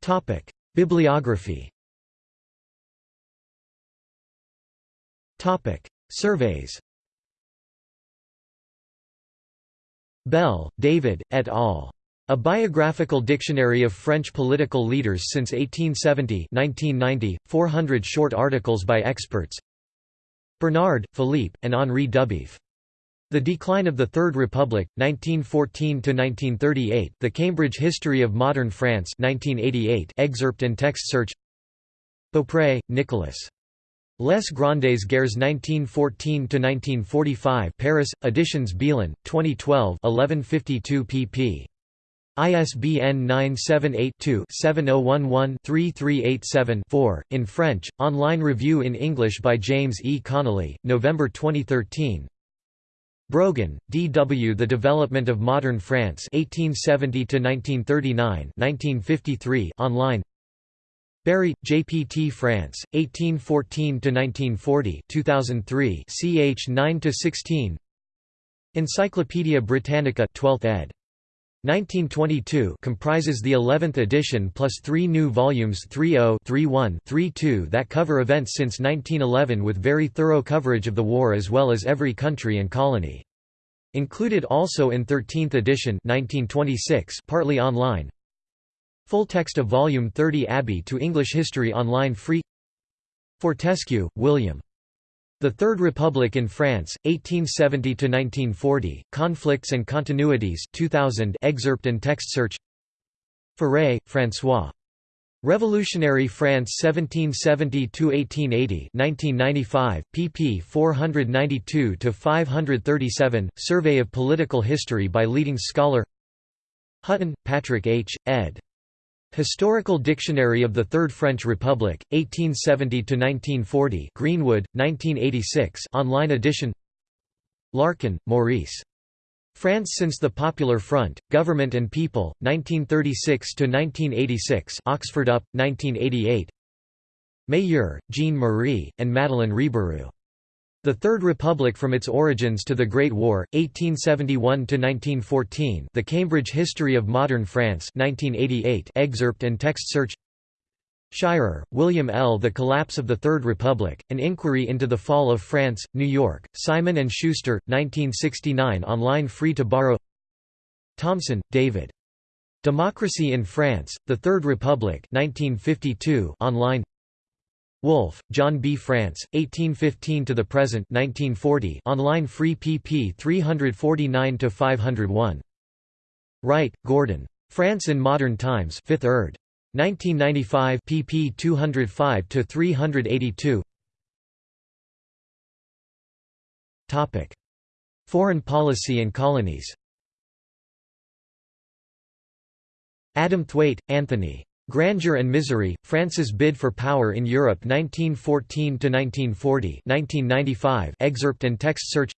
Topic. Bibliography. Topic. Surveys Bell, David, et al. A Biographical Dictionary of French Political Leaders since 1870 1990, 400 short articles by experts Bernard, Philippe, and Henri Dubief. The Decline of the Third Republic, 1914–1938 The Cambridge History of Modern France 1988 excerpt and text search Beaupré, Nicolas. Les Grandes Guerres 1914–1945 Paris, Editions Belin, 2012 1152 pp. ISBN 978-2-7011-3387-4, in French, online review in English by James E. Connolly, November 2013 Brogan, D. W. The Development of Modern France 1870–1939 1953, online. P. T. France, 1814–1940 2003 ch 9–16 Encyclopædia Britannica 12th ed. 1922 comprises the 11th edition plus three new volumes 30, 31, 32 that cover events since 1911 with very thorough coverage of the war as well as every country and colony. Included also in 13th edition 1926 partly online Full text of Volume 30 Abbey to English History Online free Fortescue, William. The Third Republic in France, 1870–1940, Conflicts and Continuities 2000 excerpt and text search Furet, François. Revolutionary France 1770–1880 1995, pp 492–537, Survey of Political History by leading scholar Hutton, Patrick H., ed. Historical Dictionary of the Third French Republic, 1870–1940 Greenwood, 1986 online edition Larkin, Maurice. France since the Popular Front, Government and People, 1936–1986 Oxford UP, 1988 Mayeur, Jean-Marie, and Madeleine Rebérioux. The Third Republic from its origins to the Great War, 1871–1914 The Cambridge History of Modern France 1988 excerpt and text search Shirer, William L. The Collapse of the Third Republic, An Inquiry into the Fall of France, New York, Simon & Schuster, 1969 online free to borrow Thompson, David. Democracy in France, The Third Republic 1952 online Wolfe, John B. France, 1815 to the present 1940 online free pp 349–501. Wright, Gordon. France in Modern Times 5th erd. 1995 pp 205–382 Topic. Foreign policy and colonies Adamthwaite, Anthony. Grandeur and Misery, France's Bid for Power in Europe 1914–1940 1995 excerpt and text search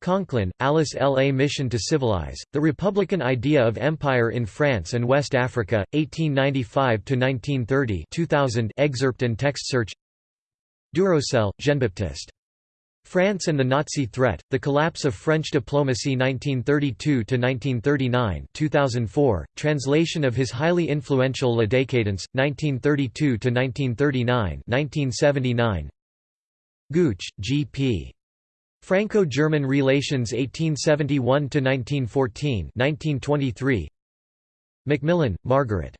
Conklin, Alice L. A Mission to Civilize, The Republican Idea of Empire in France and West Africa, 1895–1930 2000 excerpt and text search Duroselle, Jean-Baptiste. France and the Nazi Threat, The Collapse of French Diplomacy 1932–1939 2004, translation of his highly influential La Décadence, 1932–1939 1979. Gooch, G.P. Franco-German Relations 1871–1914 1923. Macmillan, Margaret.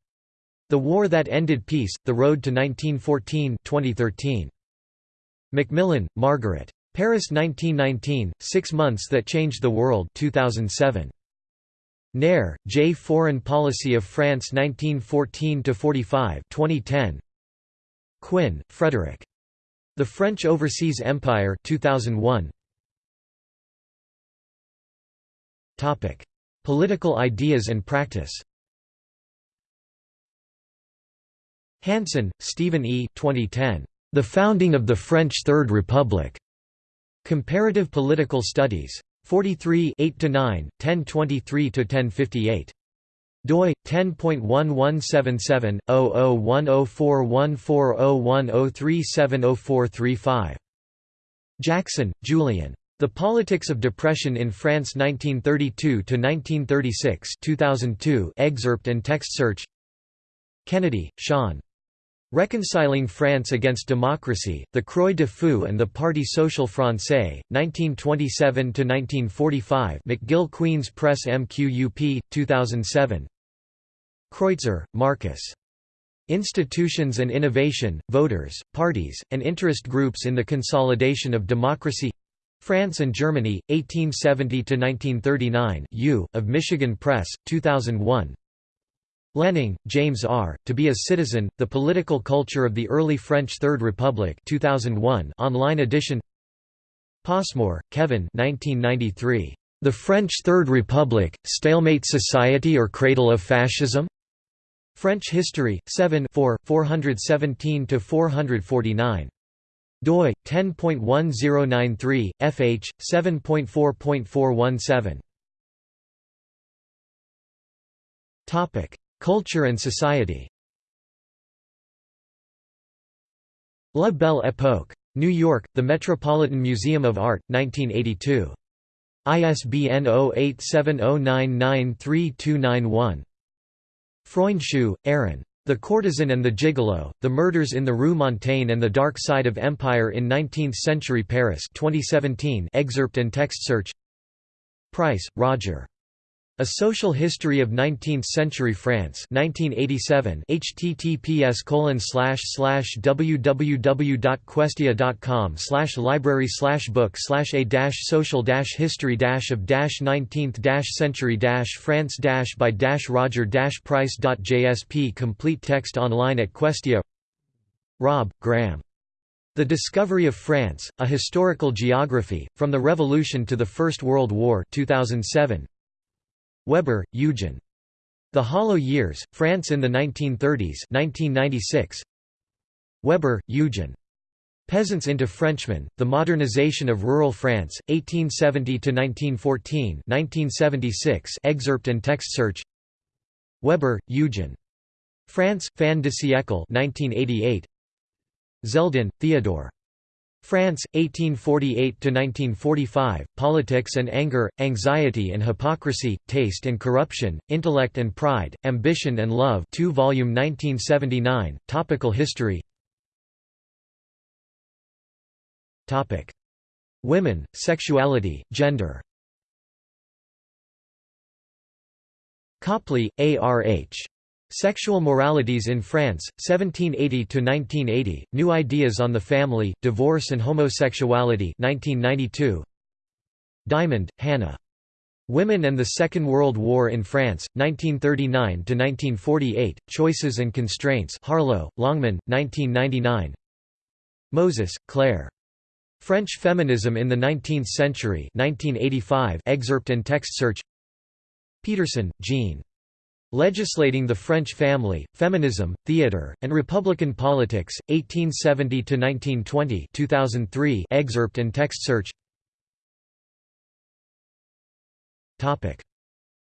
The War That Ended Peace, The Road to 1914 2013. Macmillan, Margaret. Paris 1919, Six Months That Changed the World 2007. Nere, J. Foreign Policy of France 1914–45 2010. Quinn, Frederick. The French Overseas Empire 2001. Topic: Political ideas and practice. Hanson, Stephen E. 2010. The Founding of the French Third Republic. Comparative Political Studies. 43 8–9, 1023–1058 doi 10.1177/0010414010370435 Jackson, Julian. The Politics of Depression in France 1932 to 1936 2002 excerpt and text search Kennedy, Sean. Reconciling France Against Democracy, the Croix de Feu and the Parti Social Français, 1927–1945 McGill Queen's Press MQUP, 2007 Kreuzer, Marcus. Institutions and Innovation, Voters, Parties, and Interest Groups in the Consolidation of Democracy France and Germany, 1870–1939 U, of Michigan Press, 2001 Lehning, James R., To Be a Citizen, The Political Culture of the Early French Third Republic 2001 online edition Passmore, Kevin 1993. The French Third Republic, Stalemate Society or Cradle of Fascism? French History, 7 417–449. doi, 10.1093, fh, 7.4.417 Culture and society La Belle Époque. New York, The Metropolitan Museum of Art, 1982. ISBN 0870993291. Freundschuh, Aaron. The Courtesan and the Gigolo, The Murders in the Rue Montaigne and the Dark Side of Empire in Nineteenth-Century Paris 2017 excerpt and text search Price, Roger. A Social History of Nineteenth-Century France 1987 https www.questia.com library book a social history of nineteenth century France by roger price.jsp complete text online at Questia Robb, Graham. The Discovery of France, A Historical Geography, From the Revolution to the First World War 2007. Weber, Eugen. The Hollow Years, France in the 1930s 1996. Weber, Eugen. Peasants into Frenchmen, The Modernization of Rural France, 1870–1914 1976 excerpt and text search Weber, Eugen. France, Fin de siècle 1988. Zeldin, Theodore. France, 1848–1945, Politics and Anger, Anxiety and Hypocrisy, Taste and Corruption, Intellect and Pride, Ambition and Love 2 volume 1979, Topical History Topic. Women, Sexuality, Gender Copley, A. R. H. Sexual Moralities in France, 1780–1980, New Ideas on the Family, Divorce and Homosexuality 1992. Diamond, Hannah. Women and the Second World War in France, 1939–1948, Choices and Constraints Harlow, Longman, 1999 Moses, Claire. French Feminism in the Nineteenth Century 1985 excerpt and text search Pedersen, Jean. Legislating the French Family, Feminism, Theatre, and Republican Politics, 1870–1920 2003 excerpt and text search.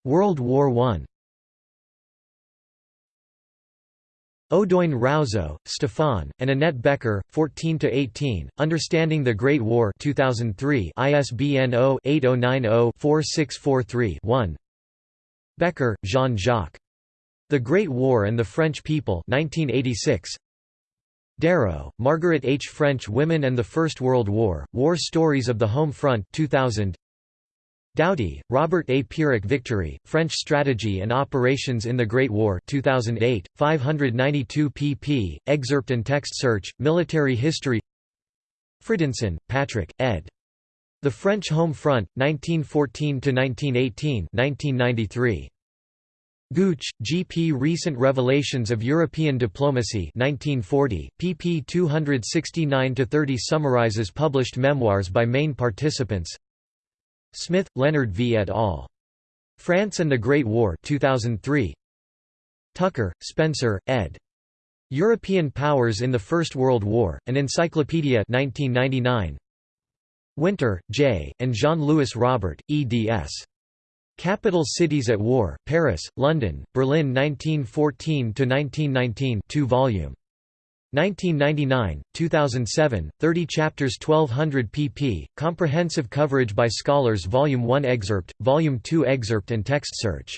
World War I Audoin Rouzeau, Stefan, and Annette Becker, 14–18, Understanding the Great War 2003 ISBN 0-8090-4643-1 Becker, Jean-Jacques. The Great War and the French People 1986. Darrow, Margaret H. French Women and the First World War, War Stories of the Home Front 2000. Doughty, Robert A. Pyrrhic Victory, French Strategy and Operations in the Great War 2008, 592 pp. Excerpt and text search, Military History Fridenson, Patrick, ed. The French Home Front, 1914–1918 1993. Gooch, G. P. Recent Revelations of European Diplomacy 1940, pp 269–30 summarizes published memoirs by main participants Smith, Leonard V. et al. France and the Great War 2003. Tucker, Spencer, ed. European Powers in the First World War, An Encyclopedia 1999. Winter, J., and Jean-Louis Robert, eds. Capital Cities at War, Paris, London, Berlin 1914–1919 2 volume. 1999, 2007, 30 chapters 1200 pp. Comprehensive coverage by scholars Volume 1 excerpt, Volume 2 excerpt and text search